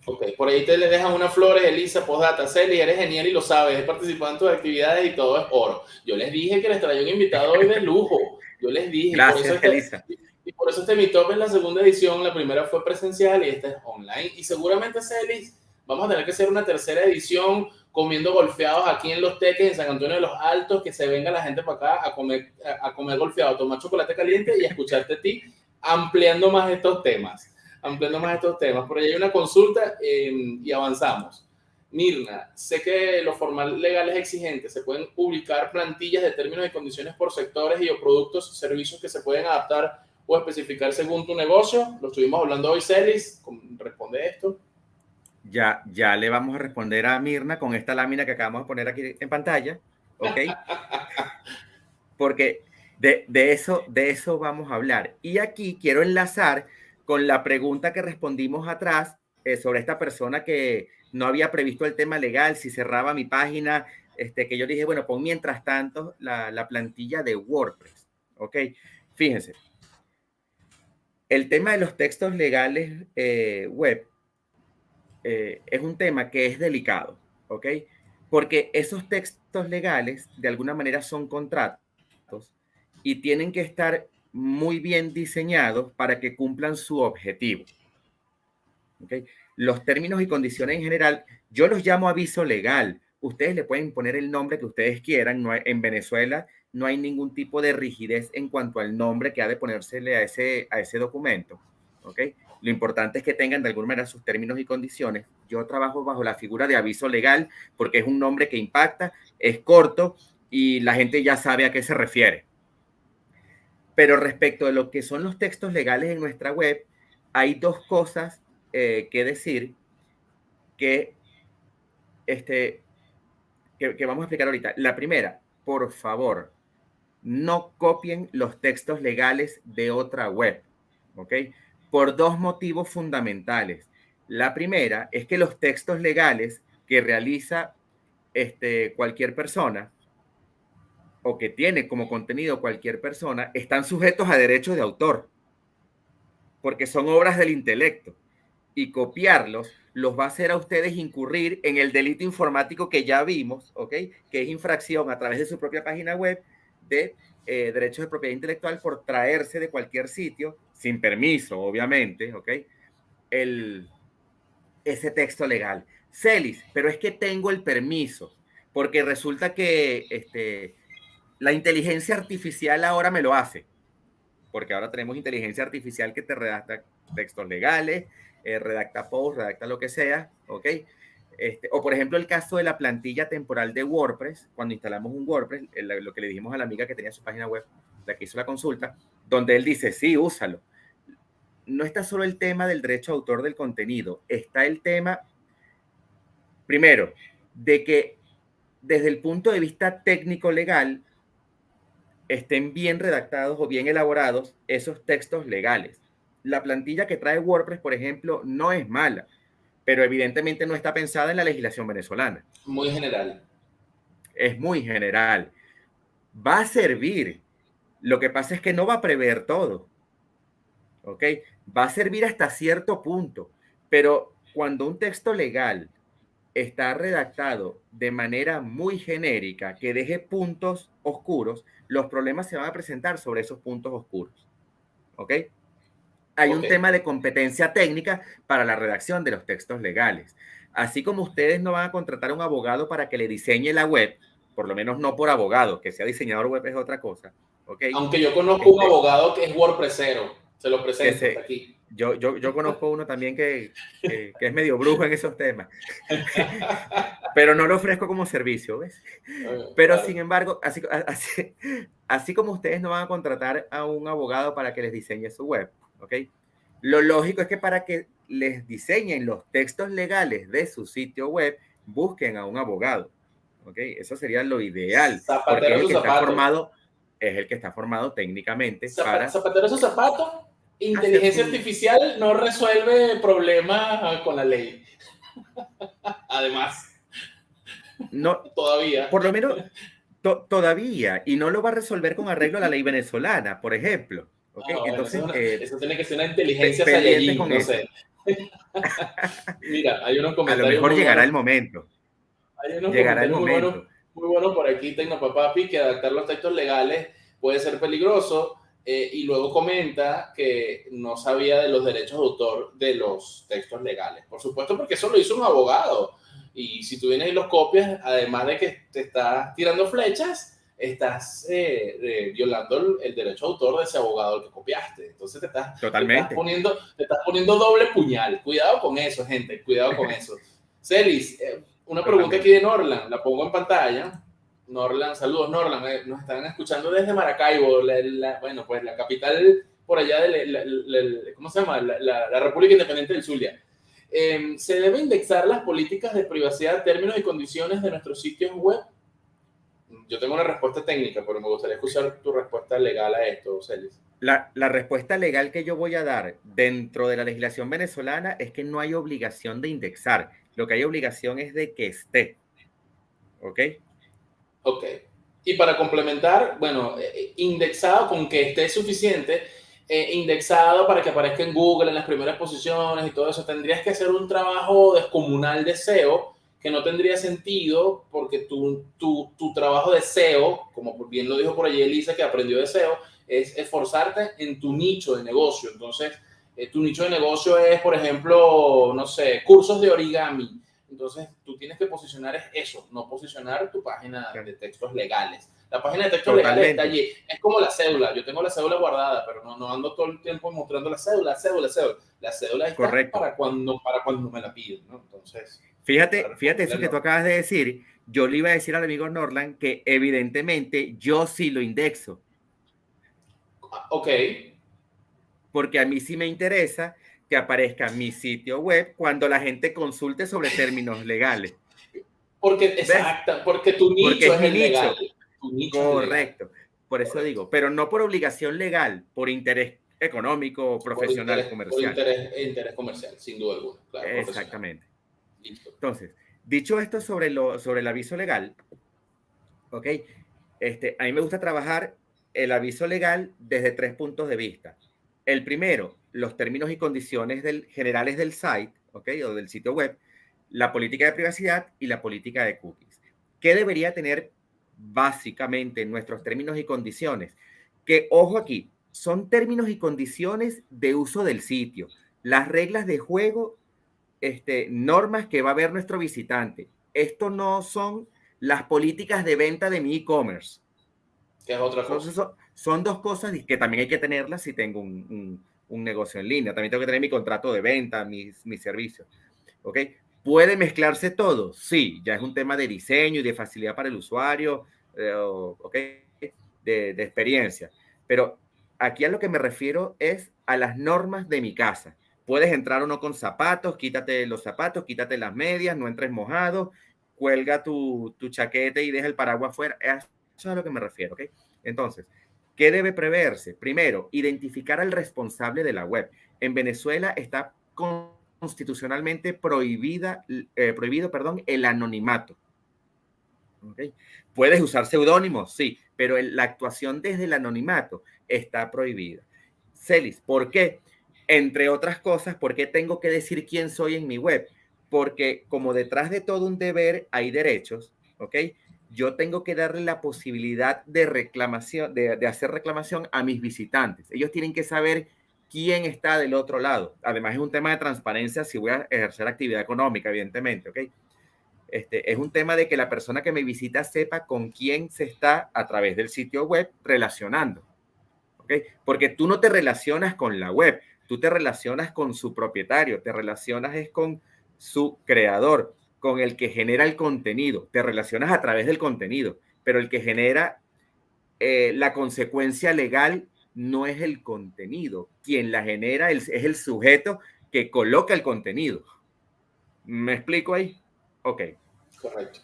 Ok, por ahí te le dejan unas flores, Elisa, postdata, Celi, eres genial y lo sabes, he participado en tus actividades y todo es oro. Yo les dije que les traía un invitado hoy de lujo, yo les dije. Gracias, por Elisa. Este, y por eso este Mi Top es la segunda edición, la primera fue presencial y esta es online. Y seguramente, Celis, vamos a tener que hacer una tercera edición comiendo golfeados aquí en Los Teques, en San Antonio de los Altos, que se venga la gente para acá a comer, a comer golfeado, tomar chocolate caliente y a escucharte a ti ampliando más estos temas ampliando más estos temas. Por ahí hay una consulta eh, y avanzamos. Mirna, sé que lo formal legal es exigente. Se pueden publicar plantillas de términos y condiciones por sectores y o productos, servicios que se pueden adaptar o especificar según tu negocio. Lo estuvimos hablando hoy, Celis. Responde esto. Ya, ya le vamos a responder a Mirna con esta lámina que acabamos de poner aquí en pantalla. ¿Ok? (laughs) Porque de, de, eso, de eso vamos a hablar. Y aquí quiero enlazar con la pregunta que respondimos atrás eh, sobre esta persona que no había previsto el tema legal, si cerraba mi página, este, que yo dije, bueno, pon mientras tanto la, la plantilla de WordPress. Ok, fíjense. El tema de los textos legales eh, web eh, es un tema que es delicado, ¿ok? Porque esos textos legales de alguna manera son contratos y tienen que estar muy bien diseñados para que cumplan su objetivo. ¿Okay? Los términos y condiciones en general, yo los llamo aviso legal. Ustedes le pueden poner el nombre que ustedes quieran. En Venezuela no hay ningún tipo de rigidez en cuanto al nombre que ha de ponérsele a ese, a ese documento. ¿okay? Lo importante es que tengan de alguna manera sus términos y condiciones. Yo trabajo bajo la figura de aviso legal porque es un nombre que impacta, es corto y la gente ya sabe a qué se refiere. Pero respecto de lo que son los textos legales en nuestra web, hay dos cosas eh, que decir que, este, que, vamos a explicar ahorita. La primera, por favor, no copien los textos legales de otra web, ¿ok? Por dos motivos fundamentales. La primera es que los textos legales que realiza este, cualquier persona o que tiene como contenido cualquier persona están sujetos a derechos de autor, porque son obras del intelecto. Y copiarlos los va a hacer a ustedes incurrir en el delito informático que ya vimos, ¿ok? Que es infracción a través de su propia página web de eh, derechos de propiedad intelectual por traerse de cualquier sitio, sin permiso, obviamente, ¿ok? El, ese texto legal. Celis, pero es que tengo el permiso, porque resulta que este, la inteligencia artificial ahora me lo hace, porque ahora tenemos inteligencia artificial que te redacta textos legales, eh, redacta posts, redacta lo que sea, ¿ok? Este, o por ejemplo el caso de la plantilla temporal de WordPress, cuando instalamos un WordPress, lo que le dijimos a la amiga que tenía su página web, la que hizo la consulta, donde él dice, sí, úsalo. No está solo el tema del derecho autor del contenido, está el tema, primero, de que desde el punto de vista técnico legal, estén bien redactados o bien elaborados esos textos legales. La plantilla que trae WordPress, por ejemplo, no es mala, pero evidentemente no está pensada en la legislación venezolana. Muy general. Es muy general. Va a servir. Lo que pasa es que no va a prever todo. ¿Ok? Va a servir hasta cierto punto, pero cuando un texto legal está redactado de manera muy genérica, que deje puntos oscuros, los problemas se van a presentar sobre esos puntos oscuros. ¿Ok? Hay un tema de competencia técnica para la redacción de los textos legales. Así como ustedes no van a contratar a un abogado para que le diseñe la web, por lo menos no por abogado, que sea diseñador web es otra cosa. ¿okay? Aunque yo conozco un este abogado que es WordPressero, se lo presento aquí. Yo, yo, yo, conozco uno también que, que, es medio brujo en esos temas, (laughs) pero no lo ofrezco como servicio, ¿ves? Pero sin embargo, así, (laughs) así, así como ustedes no van a contratar a un abogado para que les diseñe su web, ¿ok? Lo lógico es que para que les diseñen los textos legales de su sitio web, busquen a un abogado, ¿ok? Eso sería lo ideal. porque es el que está formado, es el que está formado técnicamente para... Zapatero su zapato, inteligencia artificial no resuelve problemas con la ley. (laughs) Además. No, todavía. Por lo menos todavía, y no lo va a resolver con arreglo a la ley venezolana, por ejemplo. Okay, entonces, eh, eso, tiene que ser una inteligencia Saiyajin, no sé. (laughs) Mira, hay unos comentarios. A lo mejor llegará el momento. Hay unos llegará el momento. Muy buenos, muy bueno por aquí, Tecnopapapi, que adaptar los textos legales puede ser peligroso. Eh, y luego comenta que no sabía de los derechos de autor de los textos legales. Por supuesto, porque eso lo hizo un abogado. Y si tú vienes y los copias, además de que te estás tirando flechas, estás eh, violando el, derecho de autor de ese abogado que copiaste. Entonces te estás, Totalmente. poniendo, te estás poniendo doble puñal. Cuidado con eso, gente, cuidado con eso. (laughs) Celis, eh, una pregunta aquí de Norland, la pongo en pantalla. Norland, saludos Norland, eh, nos están escuchando desde Maracaibo, bueno, pues la capital por allá de, ¿cómo se llama? La, República Independiente del Zulia. Em, ¿Se debe indexar las políticas de privacidad, términos y condiciones de nuestros sitios web? Yo tengo una respuesta técnica, pero me gustaría escuchar tu respuesta legal a esto, Celis. La, la, respuesta legal que yo voy a dar dentro de la legislación venezolana es que no hay obligación de indexar. Lo que hay obligación es de que esté. ¿Ok? Ok. Y para complementar, bueno, eh, eh, indexado con que esté suficiente, eh, indexado para que aparezca en Google en las primeras posiciones y todo eso, tendrías que hacer un trabajo descomunal de SEO que no tendría sentido porque tu, tu, tu trabajo de SEO, como bien lo dijo por allí Elisa, que aprendió de SEO, es esforzarte en tu nicho de negocio. Entonces, eh, tu nicho de negocio es, por ejemplo, no sé, cursos de origami. Entonces, tú tienes que posicionar eso, no posicionar tu página de textos legales. La página de textos legales está allí. Es como la cédula. Yo tengo la cédula guardada, pero no, no ando todo el tiempo mostrando la cédula, cédula, cédula. La cédula está para cuando, para cuando me la piden, ¿no? Entonces... Fíjate, fíjate eso que tú acabas de decir. Yo le iba a decir al amigo Norland que evidentemente yo sí lo indexo. Ok. Porque a mí sí me interesa que aparezca mi sitio web cuando la gente consulte sobre términos legales. Porque, exacto, porque tu nicho es, el legal. Correcto. Por eso digo, pero no por obligación legal, por interés económico, profesional, comercial. Por interés, comercial, sin duda alguna. Exactamente. Entonces, dicho esto sobre, lo, sobre el aviso legal, ¿ok? Este, a mí me gusta trabajar el aviso legal desde tres puntos de vista. El primero, los términos y condiciones del, generales del site, ¿ok? O del sitio web, la política de privacidad y la política de cookies. ¿Qué debería tener básicamente nuestros términos y condiciones? Que, ojo aquí, son términos y condiciones de uso del sitio, las reglas de juego este, normas que va a ver nuestro visitante. Esto no son las políticas de venta de mi e-commerce. Que es otra cosa. Son, dos cosas que también hay que tenerlas si tengo un, negocio en línea. También tengo que tener mi contrato de venta, mis, mis servicios. ¿Ok? ¿Puede mezclarse todo? Sí, ya es un tema de diseño y de facilidad para el usuario, eh, ¿ok? De, de experiencia. Pero aquí a lo que me refiero es a las normas de mi casa. Puedes entrar uno con zapatos, quítate los zapatos, quítate las medias, no entres mojado, cuelga tu, tu y deja el paraguas afuera. Eso es a lo que me refiero, ¿ok? Entonces, ¿Qué debe preverse? Primero, identificar al responsable de la web. En Venezuela está constitucionalmente prohibida, eh, prohibido perdón, el anonimato. Puedes usar seudónimos, sí, pero la actuación desde el anonimato está prohibida. Celis, ¿por qué? Entre otras cosas, ¿por qué tengo que decir quién soy en mi web? Porque como detrás de todo un deber hay derechos, ¿ok? Yo tengo que darle la posibilidad de reclamación, de, hacer reclamación a mis visitantes. Ellos tienen que saber quién está del otro lado. Además, es un tema de transparencia si voy a ejercer actividad económica, evidentemente, ¿ok? Este, es un tema de que la persona que me visita sepa con quién se está a través del sitio web relacionando, ¿ok? Porque tú no te relacionas con la web, tú te relacionas con su propietario, te relacionas es con su creador, con el que genera el contenido, te relacionas a través del contenido, pero el que genera eh, la consecuencia legal no es el contenido. Quien la genera es el sujeto que coloca el contenido. ¿Me explico ahí? Ok. Correcto.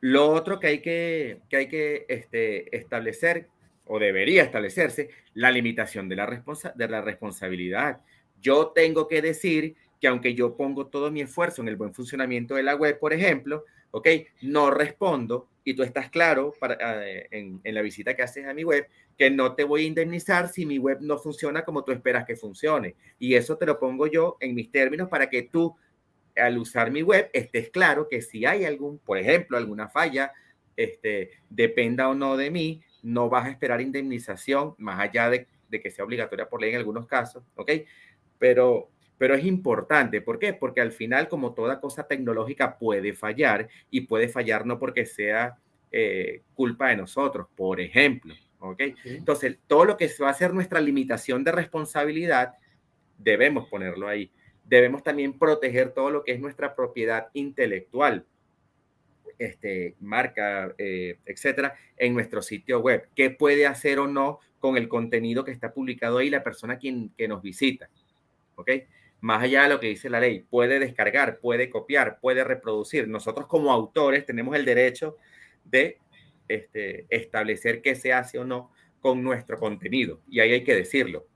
Lo otro que hay que, que, hay que este, establecer, o debería establecerse, la limitación de la, responsa de la responsabilidad. Yo tengo que decir que aunque yo pongo todo mi esfuerzo en el buen funcionamiento de la web, por ejemplo, ok, no respondo y tú estás claro para, en, en, la visita que haces a mi web que no te voy a indemnizar si mi web no funciona como tú esperas que funcione. Y eso te lo pongo yo en mis términos para que tú, al usar mi web, estés claro que si hay algún, por ejemplo, alguna falla, este, dependa o no de mí, no vas a esperar indemnización, más allá de, de que sea obligatoria por ley en algunos casos, ¿ok? Pero pero es importante. ¿Por qué? Porque al final, como toda cosa tecnológica, puede fallar y puede fallar no porque sea eh, culpa de nosotros, por ejemplo. ¿ok? Entonces, todo lo que va a ser nuestra limitación de responsabilidad, debemos ponerlo ahí. Debemos también proteger todo lo que es nuestra propiedad intelectual, este, marca, eh, etcétera, en nuestro sitio web. ¿Qué puede hacer o no con el contenido que está publicado ahí la persona quien, que nos visita? ¿Ok? más allá de lo que dice la ley, puede descargar, puede copiar, puede reproducir. Nosotros como autores tenemos el derecho de este, establecer qué se hace o no con nuestro contenido. Y ahí hay que decirlo.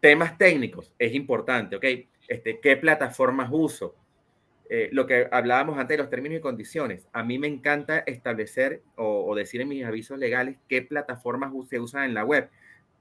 Temas técnicos, es importante, ¿ok? Este, ¿Qué plataformas uso? Eh, lo que hablábamos antes de los términos y condiciones. A mí me encanta establecer o, o decir en mis avisos legales qué plataformas se usan en la web.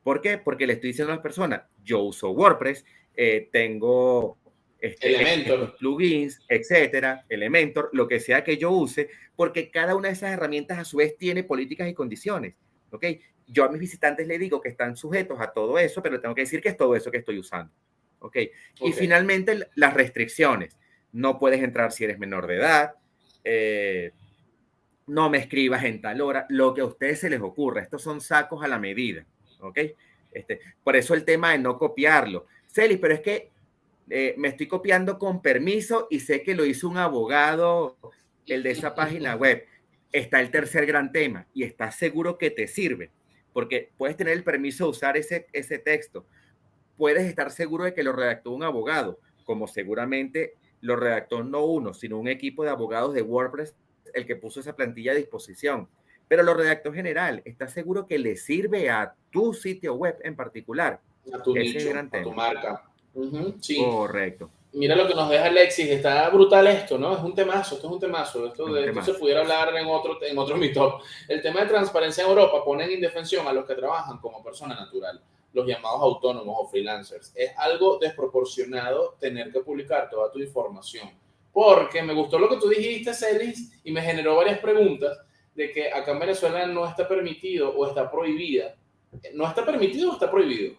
¿Por qué? Porque le estoy diciendo a las personas, yo uso WordPress eh, tengo este, Elementor. plugins, etcétera, Elementor, lo que sea que yo use, porque cada una de esas herramientas a su vez tiene políticas y condiciones. ¿ok? Yo a mis visitantes le digo que están sujetos a todo eso, pero tengo que decir que es todo eso que estoy usando. ¿ok? Y finalmente las restricciones. No puedes entrar si eres menor de edad. Eh, no me escribas en tal hora, lo que a ustedes se les ocurra. Estos son sacos a la medida. ¿ok? Este, por eso el tema de no copiarlo. Celis, pero es que eh, me estoy copiando con permiso y sé que lo hizo un abogado, el de esa página web. Está el tercer gran tema y estás seguro que te sirve, porque puedes tener el permiso de usar ese, ese texto. Puedes estar seguro de que lo redactó un abogado, como seguramente lo redactó no uno, sino un equipo de abogados de WordPress el que puso esa plantilla a disposición. Pero lo redactó general. ¿Estás seguro que le sirve a tu sitio web en particular? a tu nicho, a tu marca. sí. Correcto. Mira lo que nos deja Alexis, está brutal esto, ¿no? Es un temazo, esto es un temazo, esto, de, esto se pudiera hablar en otro, en otro (laughs) meetup. El tema de transparencia en Europa pone en indefensión a los que trabajan como persona natural, los llamados autónomos o freelancers. Es algo desproporcionado tener que publicar toda tu información, porque me gustó lo que tú dijiste, Celis, y me generó varias preguntas de que acá en Venezuela no está permitido o está prohibida. ¿No está permitido o está prohibido?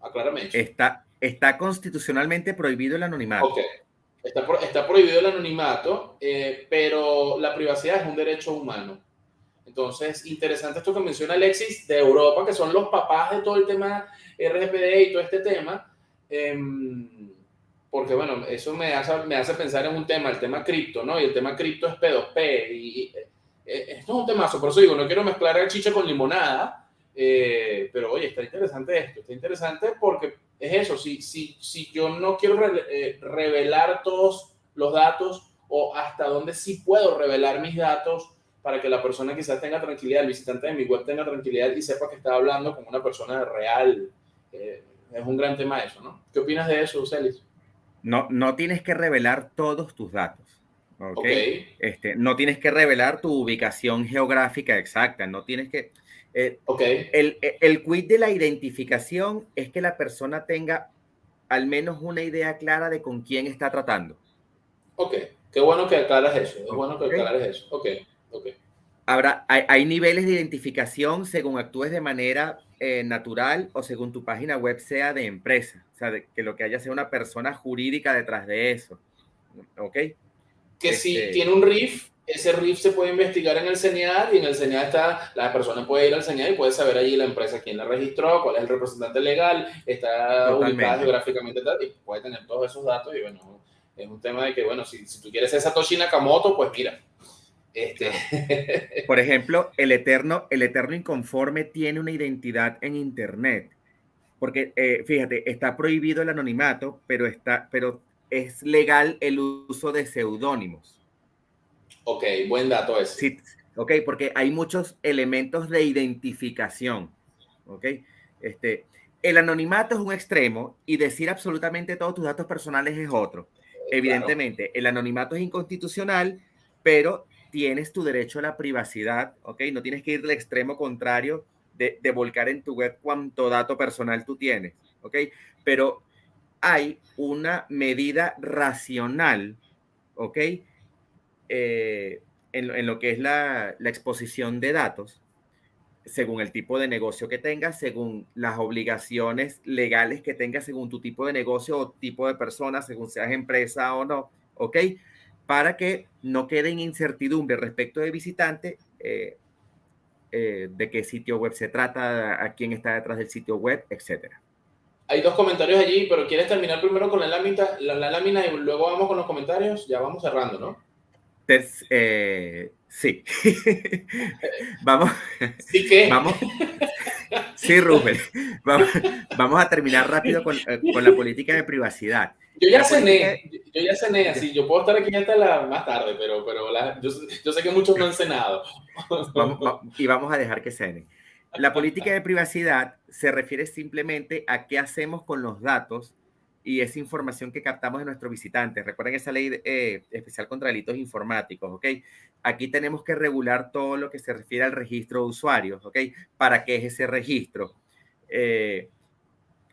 Aclárame. Está, está constitucionalmente prohibido el anonimato. Ok. Está, está prohibido el anonimato, eh, pero la privacidad es un derecho humano. Entonces, interesante esto que menciona Alexis de Europa, que son los papás de todo el tema RGPD y todo este tema. Em, porque, bueno, eso me hace, me hace pensar en un tema, el tema cripto, ¿no? Y el tema cripto es P2P. Y, eh, esto es un temazo, por eso digo, no quiero mezclar el chicha con limonada, eh, pero oye, está interesante esto, está interesante porque es eso, si, si, si yo no quiero eh, revelar todos los datos o hasta dónde sí puedo revelar mis datos para que la persona quizás tenga tranquilidad, el visitante de mi web tenga tranquilidad y sepa que está hablando con una persona real. Eh, es un gran tema eso, ¿no? ¿Qué opinas de eso, Celis? No, no tienes que revelar todos tus datos. ¿okay? Este, no tienes que revelar tu ubicación geográfica exacta, no tienes que... Eh, okay. el, el quid de la identificación es que la persona tenga al menos una idea clara de con quién está tratando. Ok, qué bueno que aclaras eso, es bueno que aclares eso. Ok, ok. Habrá, hay, hay, niveles de identificación según actúes de manera eh, natural o según tu página web sea de empresa, o sea, que lo que haya sea una persona jurídica detrás de eso. ¿Ok? Que si este tiene un RIF, ese RIF se puede investigar en el CENIAD y en el CENIAD está, la persona puede ir al CENIAD y puede saber allí la empresa quién la registró, cuál es el representante legal, está ubicada geográficamente y puede tener todos esos datos y bueno, es un tema de que, bueno, si, si tú quieres ser Satoshi Nakamoto, pues mira. Este... Por (laughs) ejemplo, el eterno, el eterno inconforme tiene una identidad en Internet. Porque, eh, fíjate, está prohibido el anonimato, pero, está, pero es legal el uso de seudónimos. Ok, buen dato ese. Sí, ok, porque hay muchos elementos de identificación. Ok, este, el anonimato es un extremo y decir absolutamente todos tus datos personales es otro. Evidentemente, el anonimato es inconstitucional, pero tienes tu derecho a la privacidad, ¿ok? No tienes que ir al extremo contrario de, de volcar en tu web cuánto dato personal tú tienes, ¿ok? Pero hay una medida racional, ¿ok? Eh, en, lo que es la, exposición de datos, según el tipo de negocio que tengas, según las obligaciones legales que tengas, según tu tipo de negocio o tipo de persona, según seas empresa o no, ¿ok? Para que no quede en incertidumbre respecto de visitante eh, eh, de qué sitio web se trata, a quién está detrás del sitio web, etcétera. Hay dos comentarios allí, pero ¿quieres terminar primero con la lámina, la lámina y luego vamos con los comentarios? Ya vamos cerrando, ¿no? Eh, sí. vamos. ¿Sí qué? Vamos. Sí, Rubén. Vamos, a terminar rápido con, eh, con, la política de privacidad. Yo ya cené, yo ya cené, así, yo puedo estar aquí hasta la, más tarde, pero, pero yo, yo, sé que muchos no han cenado. y vamos a dejar que cenen. La política de privacidad se refiere simplemente a qué hacemos con los datos y esa información que captamos de nuestros visitantes. Recuerden esa ley eh, especial contra delitos informáticos, ¿ok? Aquí tenemos que regular todo lo que se refiere al registro de usuarios, ¿ok? ¿Para qué es ese registro? Eh,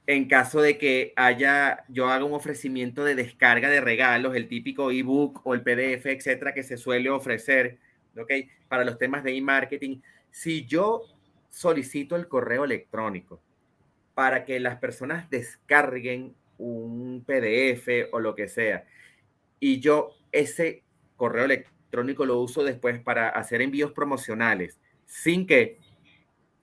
en caso de que haya, yo haga un ofrecimiento de descarga de regalos, el típico ebook o el PDF, etcétera, que se suele ofrecer, ¿ok? Para los temas de e-marketing. Si yo solicito el correo electrónico para que las personas descarguen un PDF o lo que sea, y yo ese correo electrónico lo uso después para hacer envíos promocionales sin que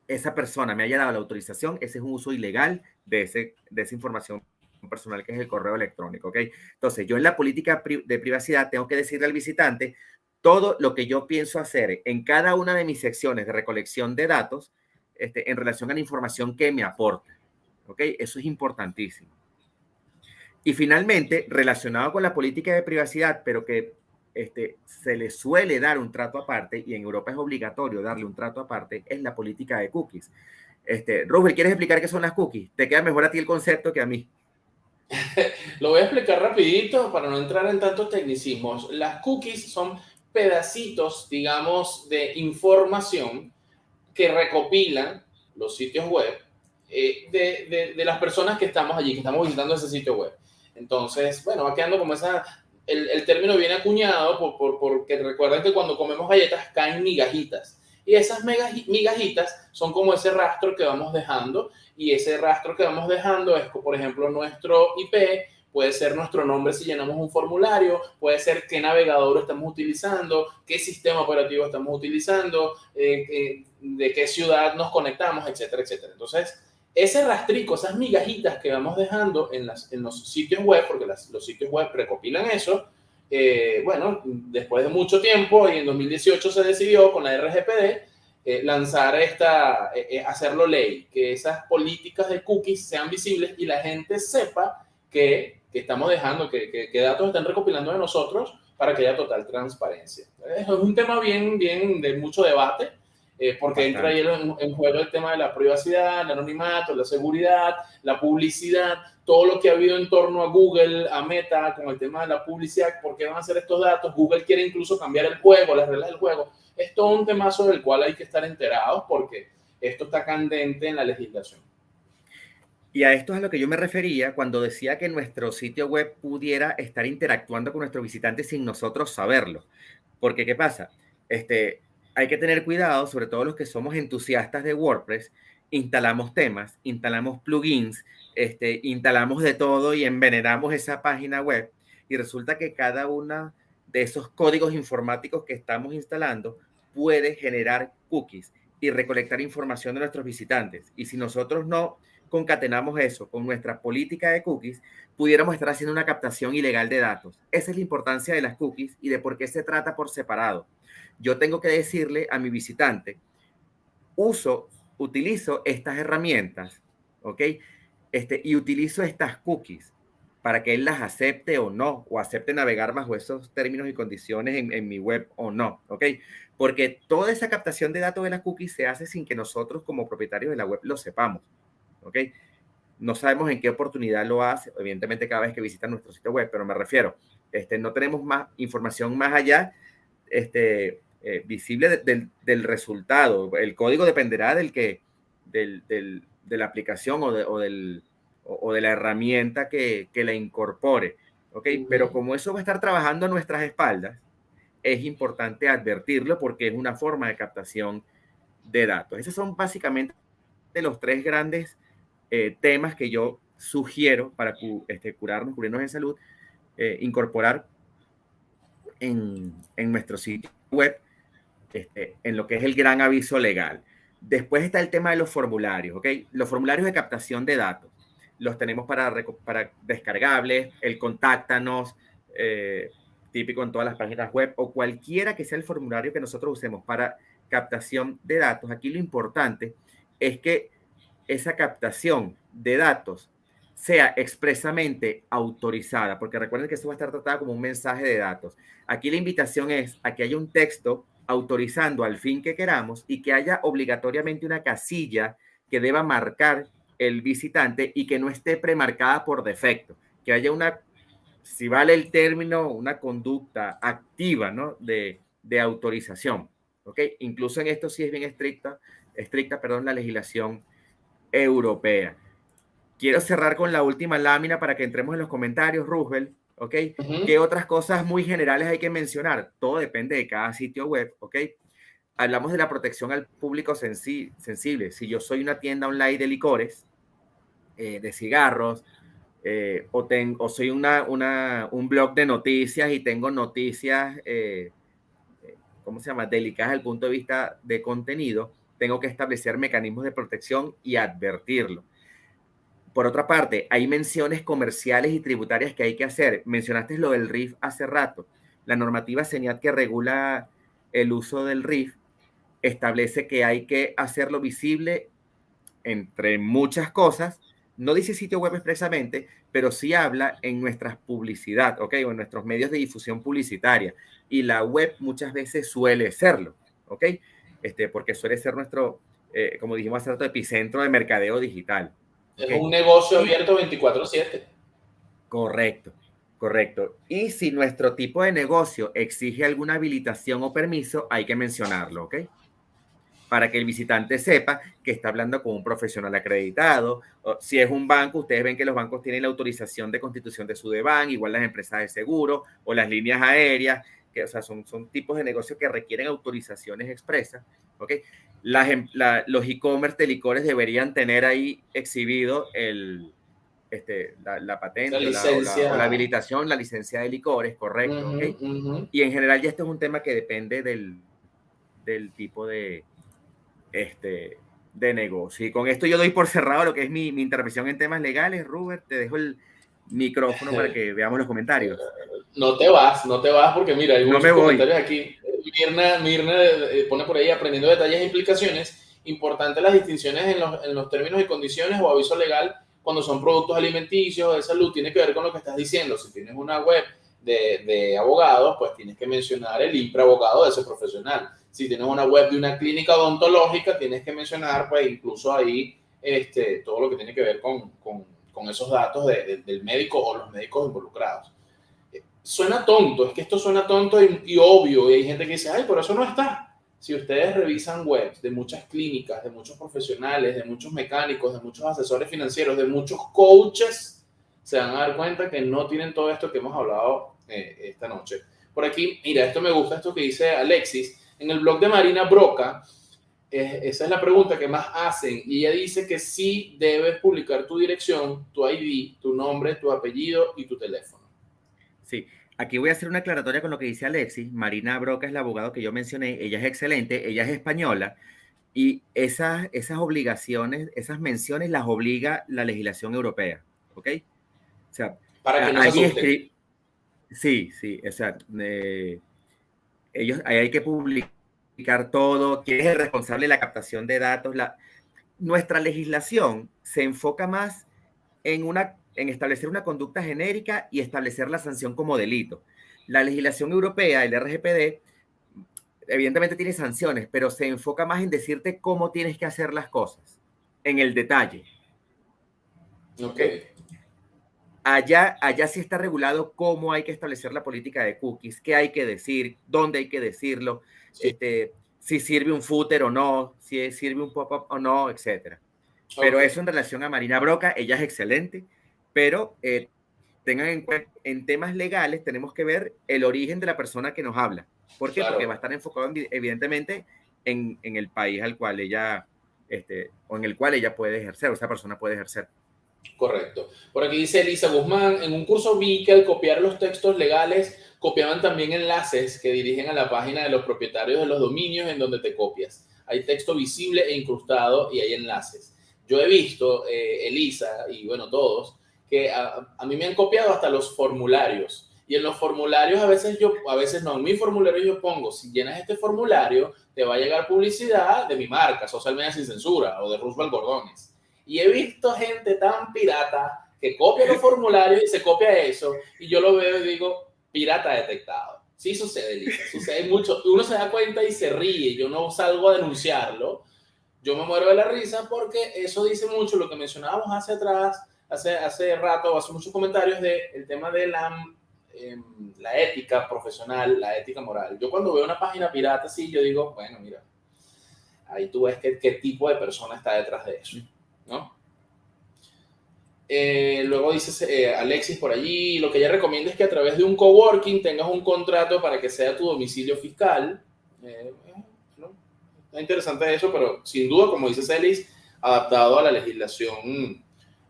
esa persona me haya dado la autorización, ese es un uso ilegal de, ese, de esa información personal que es el correo electrónico, ¿ok? Entonces, yo en la política de privacidad tengo que decirle al visitante todo lo que yo pienso hacer en cada una de mis secciones de recolección de datos este, en relación a la información que me aporta, ¿ok? Eso es importantísimo. Y finalmente, relacionado con la política de privacidad, pero que este, se le suele dar un trato aparte, y en Europa es obligatorio darle un trato aparte, es la política de cookies. Este, Rubén, ¿quieres explicar qué son las cookies? Te queda mejor a ti el concepto que a mí. (laughs) Lo voy a explicar rapidito para no entrar en tantos tecnicismos. Las cookies son pedacitos, digamos, de información que recopilan los sitios web eh, de, las personas que estamos allí, que estamos visitando ese sitio web. Entonces, bueno, va quedando como esa, el, el término viene acuñado por, por, porque recuerden que cuando comemos galletas caen migajitas. Y esas migajitas son como ese rastro que vamos dejando. Y ese rastro que vamos dejando es, por ejemplo, nuestro IP, puede ser nuestro nombre si llenamos un formulario, puede ser qué navegador estamos utilizando, qué sistema operativo estamos utilizando, eh, eh, de qué ciudad nos conectamos, etcétera, etcétera. Entonces, ese rastrico, esas migajitas que vamos dejando en, los sitios web, porque los sitios web recopilan eso, eh, bueno, después de mucho tiempo y en 2018 se decidió con la RGPD eh, lanzar esta, eh, hacerlo ley, que esas políticas de cookies sean visibles y la gente sepa que, estamos dejando, que, que, datos están recopilando de nosotros para que haya total transparencia. Es un tema bien, bien de mucho debate, eh, porque entra ahí en, en, juego el tema de la privacidad, el anonimato, la seguridad, la publicidad, todo lo que ha habido en torno a Google, a Meta, con el tema de la publicidad, por qué van a hacer estos datos. Google quiere incluso cambiar el juego, las reglas del juego. Es todo un tema sobre el cual hay que estar enterados porque esto está candente en la legislación. Y a esto es a lo que yo me refería cuando decía que nuestro sitio web pudiera estar interactuando con nuestros visitantes sin nosotros saberlo. Porque, ¿qué pasa? Este, hay que tener cuidado, sobre todo los que somos entusiastas de WordPress, instalamos temas, instalamos plugins, este, instalamos de todo y envenenamos esa página web. Y resulta que cada uno de esos códigos informáticos que estamos instalando puede generar cookies y recolectar información de nuestros visitantes. Y si nosotros no concatenamos eso con nuestra política de cookies, pudiéramos estar haciendo una captación ilegal de datos. Esa es la importancia de las cookies y de por qué se trata por separado. Yo tengo que decirle a mi visitante, uso, utilizo estas herramientas, ¿ok? Este, y utilizo estas cookies para que él las acepte o no, o acepte navegar bajo esos términos y condiciones en, mi web o no, ¿ok? Porque toda esa captación de datos de las cookies se hace sin que nosotros como propietarios de la web lo sepamos. ¿ok? No sabemos en qué oportunidad lo hace, evidentemente cada vez que visitan nuestro sitio web, pero me refiero, este, no tenemos más información más allá este, eh, visible del, resultado. El código dependerá del que, del, del, de la aplicación o de, o del, o, de la herramienta que, que la incorpore. ¿ok? Pero como eso va a estar trabajando a nuestras espaldas, es importante advertirlo porque es una forma de captación de datos. Esos son básicamente los tres grandes eh, temas que yo sugiero para este, curarnos, cubrirnos en salud, eh, incorporar en, en, nuestro sitio web, este, en lo que es el gran aviso legal. Después está el tema de los formularios, ¿ok? Los formularios de captación de datos. Los tenemos para, para descargables, el contáctanos, eh, típico en todas las páginas web, o cualquiera que sea el formulario que nosotros usemos para captación de datos. Aquí lo importante es que esa captación de datos sea expresamente autorizada, porque recuerden que eso va a estar tratado como un mensaje de datos. Aquí la invitación es a que haya un texto autorizando al fin que queramos y que haya obligatoriamente una casilla que deba marcar el visitante y que no esté premarcada por defecto, que haya una, si vale el término, una conducta activa ¿no? de, de autorización. ¿ok? Incluso en esto sí es bien estricta, estricta perdón, la legislación europea. Quiero cerrar con la última lámina para que entremos en los comentarios, Roosevelt. ¿Ok? ¿Qué otras cosas muy generales hay que mencionar? Todo depende de cada sitio web. ¿Ok? Hablamos de la protección al público sensible. Si yo soy una tienda online de licores, eh, de cigarros, eh, o, tengo, o soy una, una, un blog de noticias y tengo noticias, eh, ¿cómo se llama?, delicadas desde el punto de vista de contenido, tengo que establecer mecanismos de protección y advertirlo. Por otra parte, hay menciones comerciales y tributarias que hay que hacer. Mencionaste lo del RIF hace rato. La normativa señal que regula el uso del RIF establece que hay que hacerlo visible entre muchas cosas. No dice sitio web expresamente, pero sí habla en nuestras publicidad, ¿ok? O en nuestros medios de difusión publicitaria. Y la web muchas veces suele serlo, ¿ok? este, porque suele ser nuestro, eh, como dijimos hace rato, epicentro de mercadeo digital. Es un negocio abierto 24/7. Correcto, correcto. Y si nuestro tipo de negocio exige alguna habilitación o permiso, hay que mencionarlo, ¿ok? Para que el visitante sepa que está hablando con un profesional acreditado. Si es un banco, ustedes ven que los bancos tienen la autorización de constitución de su DEBAN, igual las empresas de seguro o las líneas aéreas que o sea, son, son tipos de negocios que requieren autorizaciones expresas, ¿ok? Las, em, la, los e-commerce de licores deberían tener ahí exhibido el, este, la, la patente la la, o la, habilitación, la licencia de licores, correcto, uh -huh, uh -huh. Y en general ya esto es un tema que depende del, del tipo de, este, de negocio. Y con esto yo doy por cerrado lo que es mi, mi intervención en temas legales. Robert, te dejo el, micrófono para (laughs) que veamos los comentarios. No te vas, no te vas porque mira, hay muchos no comentarios aquí. Mirna, Mirna eh, pone por ahí aprendiendo detalles e implicaciones. Importante las distinciones en los, en los términos y condiciones o aviso legal cuando son productos alimenticios de salud. Tiene que ver con lo que estás diciendo. Si tienes una web de, de abogados, pues tienes que mencionar el IPRE abogado de ese profesional. Si tienes una web de una clínica odontológica, tienes que mencionar, pues incluso ahí, este, todo lo que tiene que ver con, con, con esos datos de, del médico o los médicos involucrados. Suena tonto, es que esto suena tonto y, obvio, y hay gente que dice, ay, por eso no está si ustedes revisan webs de muchas clínicas, de muchos profesionales, de muchos mecánicos, de muchos asesores financieros, de muchos coaches, se van a dar cuenta que no tienen todo esto que hemos hablado eh, esta noche. Por aquí, mira, esto me gusta, esto que dice Alexis. En el blog de Marina Broca, eh, esa es la pregunta que más hacen. Y ella dice que sí debes publicar tu dirección, tu ID, tu nombre, tu apellido y tu teléfono. Sí, Aquí voy a hacer una aclaratoria con lo que dice Alexis. Marina Broca es la abogada que yo mencioné. Ella es excelente, ella es española y esas, esas obligaciones, esas menciones las obliga la legislación europea. ¿Ok? O sea, para que no se Sí, sí, o sea, ellos, ahí hay que publicar todo. ¿Quién es el responsable de la captación de datos? La, nuestra legislación se enfoca más en una en establecer una conducta genérica y establecer la sanción como delito. La legislación europea, el RGPD, evidentemente tiene sanciones, pero se enfoca más en decirte cómo tienes que hacer las cosas, en el detalle. Ok. Allá, allá sí está regulado cómo hay que establecer la política de cookies, qué hay que decir, dónde hay que decirlo, este, si sirve un footer o no, si sirve un pop-up o no, etc. Pero eso en relación a Marina Broca, ella es excelente pero eh, tengan en cuenta, en temas legales tenemos que ver el origen de la persona que nos habla. ¿Por qué? Porque va a estar enfocado evidentemente en, en, el país al cual ella, este, o en el cual ella puede ejercer, o esa persona puede ejercer. Correcto. Por aquí dice Elisa Guzmán, en un curso vi que al copiar los textos legales, copiaban también enlaces que dirigen a la página de los propietarios de los dominios en donde te copias. Hay texto visible e incrustado y hay enlaces. Yo he visto, eh, Elisa, y bueno, todos, que a, mí me han copiado hasta los formularios. Y en los formularios a veces yo, a veces no, en mi formulario yo pongo, si llenas este formulario, te va a llegar publicidad de mi marca, Social Media Sin Censura o de Roosevelt Gordones. Y he visto gente tan pirata que copia los formularios y se copia eso, y yo lo veo y digo, pirata detectado. Sí sucede, Lisa, sucede mucho. Uno se da cuenta y se ríe, yo no salgo a denunciarlo, yo me muero de la risa porque eso dice mucho lo que mencionábamos hace atrás hace, hace rato, hace muchos comentarios del el tema de la, em, la ética profesional, la ética moral. Yo cuando veo una página pirata, sí, yo digo, bueno, mira, ahí tú ves qué, qué tipo de persona está detrás de eso, ¿no? Eh, luego dice eh, Alexis por allí, lo que ella recomienda es que a través de un coworking tengas un contrato para que sea tu domicilio fiscal. Eh. Está interesante eso, pero sin duda, como dice Celis, adaptado a la legislación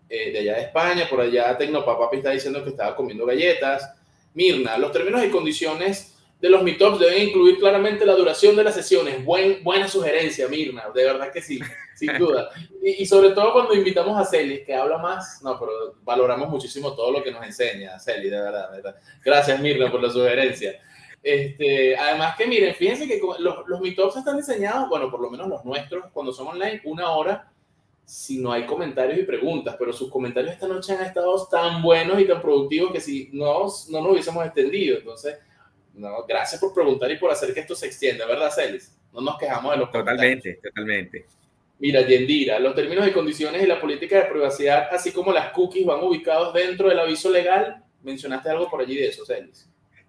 eh, de allá de España, por allá Tecnopapapi está diciendo que estaba comiendo galletas. Mirna, los términos y condiciones de los meetups deben incluir claramente la duración de las sesiones. Buen, buena sugerencia, Mirna, de verdad que sí, sin duda. Y, sobre todo cuando invitamos a Celis, que habla más, no, pero valoramos muchísimo todo lo que nos enseña Celis, de verdad, de verdad. Gracias, Mirna, por la sugerencia. Este, además que miren, fíjense que los, los meetups están diseñados, bueno, por lo menos los nuestros, cuando son online, una hora si no hay comentarios y preguntas, pero sus comentarios esta noche han estado tan buenos y tan productivos que si no, no nos hubiésemos extendido. Entonces, no, gracias por preguntar y por hacer que esto se extienda, ¿verdad, Celis? No nos quejamos de los Totalmente, totalmente. Mira, Yendira, los términos y condiciones y la política de privacidad, así como las cookies, van ubicados dentro del aviso legal. Mencionaste algo por allí de eso, Celis.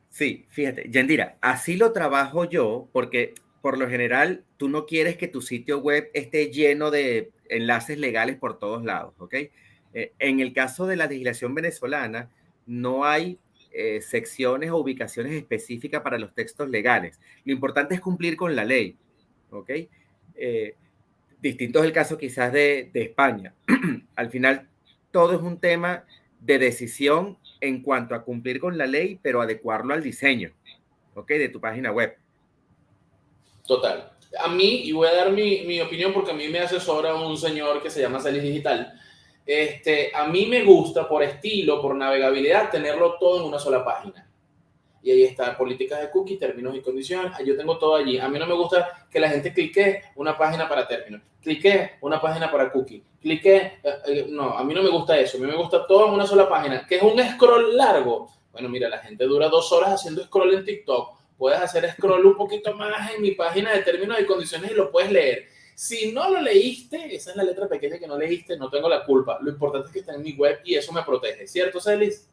Sí, fíjate, Yendira, así lo trabajo yo porque por lo general tú no quieres que tu sitio web esté lleno de enlaces legales por todos lados, ¿ok? Eh, en el caso de la legislación venezolana, no hay eh, secciones o ubicaciones específicas para los textos legales. Lo importante es cumplir con la ley, ¿ok? Eh, distinto es el caso quizás de, de España. (clears throat) Al final, todo es un tema de decisión en cuanto a cumplir con la ley, pero adecuarlo al diseño, ¿ok? De tu página web. Total a mí, y voy a dar mi, mi, opinión porque a mí me asesora un señor que se llama Celis Digital, este, a mí me gusta por estilo, por navegabilidad, tenerlo todo en una sola página. Y ahí está, políticas de cookie, términos y condiciones. Yo tengo todo allí. A mí no me gusta que la gente clique una página para términos, clique una página para cookie, clique. Eh, eh, no, a mí no me gusta eso. A mí me gusta todo en una sola página, que es un scroll largo Bueno, mira, la gente dura dos horas haciendo scroll en TikTok. Puedes hacer scroll un poquito más en mi página de términos y condiciones y lo puedes leer. Si no lo leíste, esa es la letra pequeña que no leíste, no tengo la culpa. Lo importante es que está en mi web y eso me protege. ¿Cierto, Celis?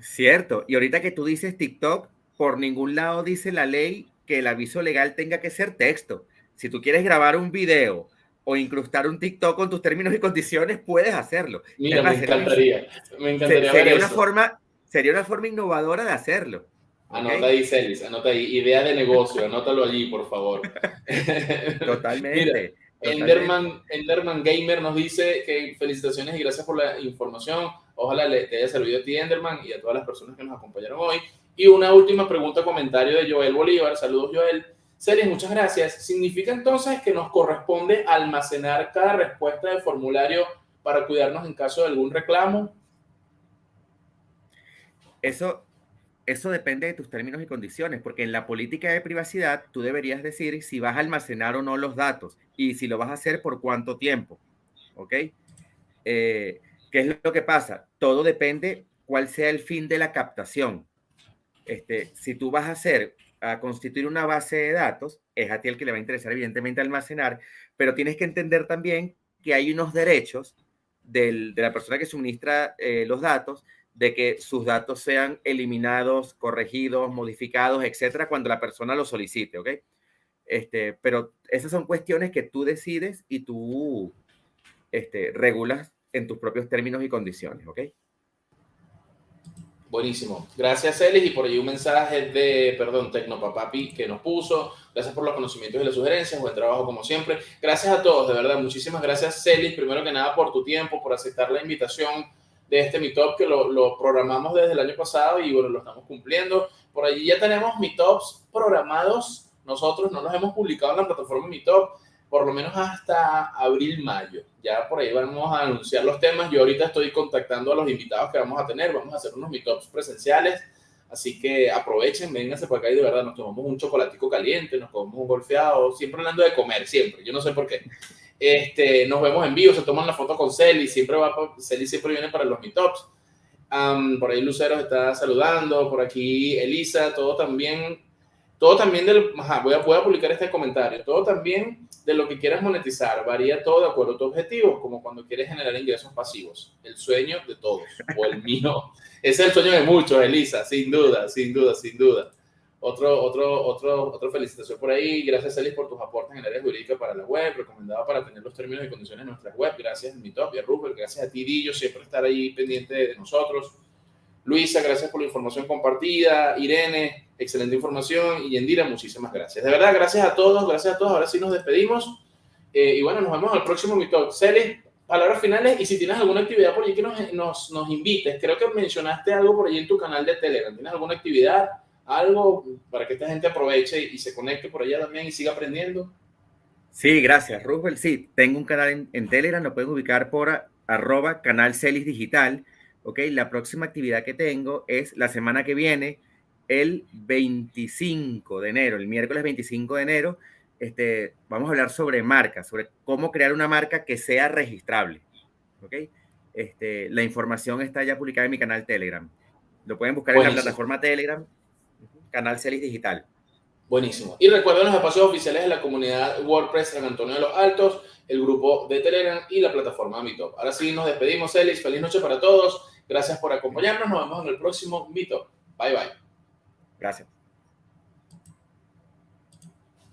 Cierto. Y ahorita que tú dices TikTok, por ningún lado dice la ley que el aviso legal tenga que ser texto. Si tú quieres grabar un video o incrustar un TikTok con tus términos y condiciones, puedes hacerlo. Mira, me encantaría. Me encantaría sería, una Forma, sería una forma innovadora de hacerlo. Anota ahí, Celis, anota ahí. Idea de negocio, anótalo allí, por favor. (laughs) Totalmente. Enderman, Enderman, Gamer nos dice que felicitaciones y gracias por la información. Ojalá le, te haya servido a ti, Enderman, y a todas las personas que nos acompañaron hoy. Y una última pregunta, comentario de Joel Bolívar. Saludos, Joel. Celis, muchas gracias. ¿Significa entonces que nos corresponde almacenar cada respuesta del formulario para cuidarnos en caso de algún reclamo? Eso, eso depende de tus términos y condiciones, porque en la política de privacidad tú deberías decir si vas a almacenar o no los datos y si lo vas a hacer por cuánto tiempo. ¿Ok? Eh, ¿Qué es lo que pasa? Todo depende cuál sea el fin de la captación. Este, si tú vas a hacer, a constituir una base de datos, es a ti el que le va a interesar evidentemente almacenar, pero tienes que entender también que hay unos derechos de la persona que suministra eh, los datos de que sus datos sean eliminados, corregidos, modificados, etcétera, cuando la persona lo solicite, ¿ok? Este, pero esas son cuestiones que tú decides y tú este, regulas en tus propios términos y condiciones, ¿ok? Buenísimo. Gracias, Celis. Y por ahí un mensaje de, perdón, Tecnopapapi que nos puso. Gracias por los conocimientos y las sugerencias. Buen trabajo, como siempre. Gracias a todos, de verdad. Muchísimas gracias, Celis. Primero que nada, por tu tiempo, por aceptar la invitación de este Meetup que lo, lo programamos desde el año pasado y bueno, lo estamos cumpliendo. Por allí ya tenemos Meetups programados. Nosotros no los hemos publicado en la plataforma Meetup por lo menos hasta abril, mayo. Ya por ahí vamos a anunciar los temas. Yo ahorita estoy contactando a los invitados que vamos a tener. Vamos a hacer unos meetups presenciales. Así que aprovechen, vénganse por acá y de verdad nos tomamos un chocolatico caliente, nos comemos un golfeado, siempre hablando de comer, siempre. Yo no sé por qué. Este, nos vemos en vivo, se toman la foto con Celi, siempre va, Celi siempre viene para los meetups. por ahí Lucero está saludando, por aquí Elisa, todo también todo también del, voy, a, voy a publicar este comentario, todo también de lo que quieras monetizar, varía todo de acuerdo a tu objetivo, como cuando quieres generar ingresos pasivos, el sueño de todos, o el (laughs) mío, es el sueño de muchos, Elisa, sin duda, sin duda, sin duda. Otro, otro, otro, otra felicitación por ahí. Gracias, Elis, por tus aportes en el área jurídica para la web, recomendado para tener los términos y condiciones en nuestra web. Gracias, mi top y a Rupert. Gracias a ti, Dillo, siempre estar ahí pendiente de nosotros. Luisa, gracias por la información compartida. Irene, excelente información. Y Yendira, muchísimas gracias. De verdad, gracias a todos, gracias a todos. Ahora sí nos despedimos. Eh, y bueno, nos vemos al próximo Meetup. Celis, palabras finales y si tienes alguna actividad por allí que nos, nos, nos, invites. Creo que mencionaste algo por allí en tu canal de Telegram. ¿Tienes alguna actividad, algo para que esta gente aproveche y se conecte por allá también y siga aprendiendo? Sí, gracias, Rubel. Sí, tengo un canal en, en Telegram, lo pueden ubicar por arroba canal Celis Digital ¿ok? La próxima actividad que tengo es la semana que viene, el 25 de enero, el miércoles 25 de enero, este, vamos a hablar sobre marcas, sobre cómo crear una marca que sea registrable, ¿ok? Este, la información está ya publicada en mi canal Telegram. Lo pueden buscar en la plataforma Telegram, canal Celis Digital. Buenísimo. Y recuerden los espacios oficiales de la comunidad WordPress San Antonio de los Altos, el grupo de Telegram y la plataforma Meetup. Ahora sí, nos despedimos, Celis. Feliz noche para todos. Gracias por acompañarnos. Nos vemos en el próximo Meetup. Bye, bye. Gracias.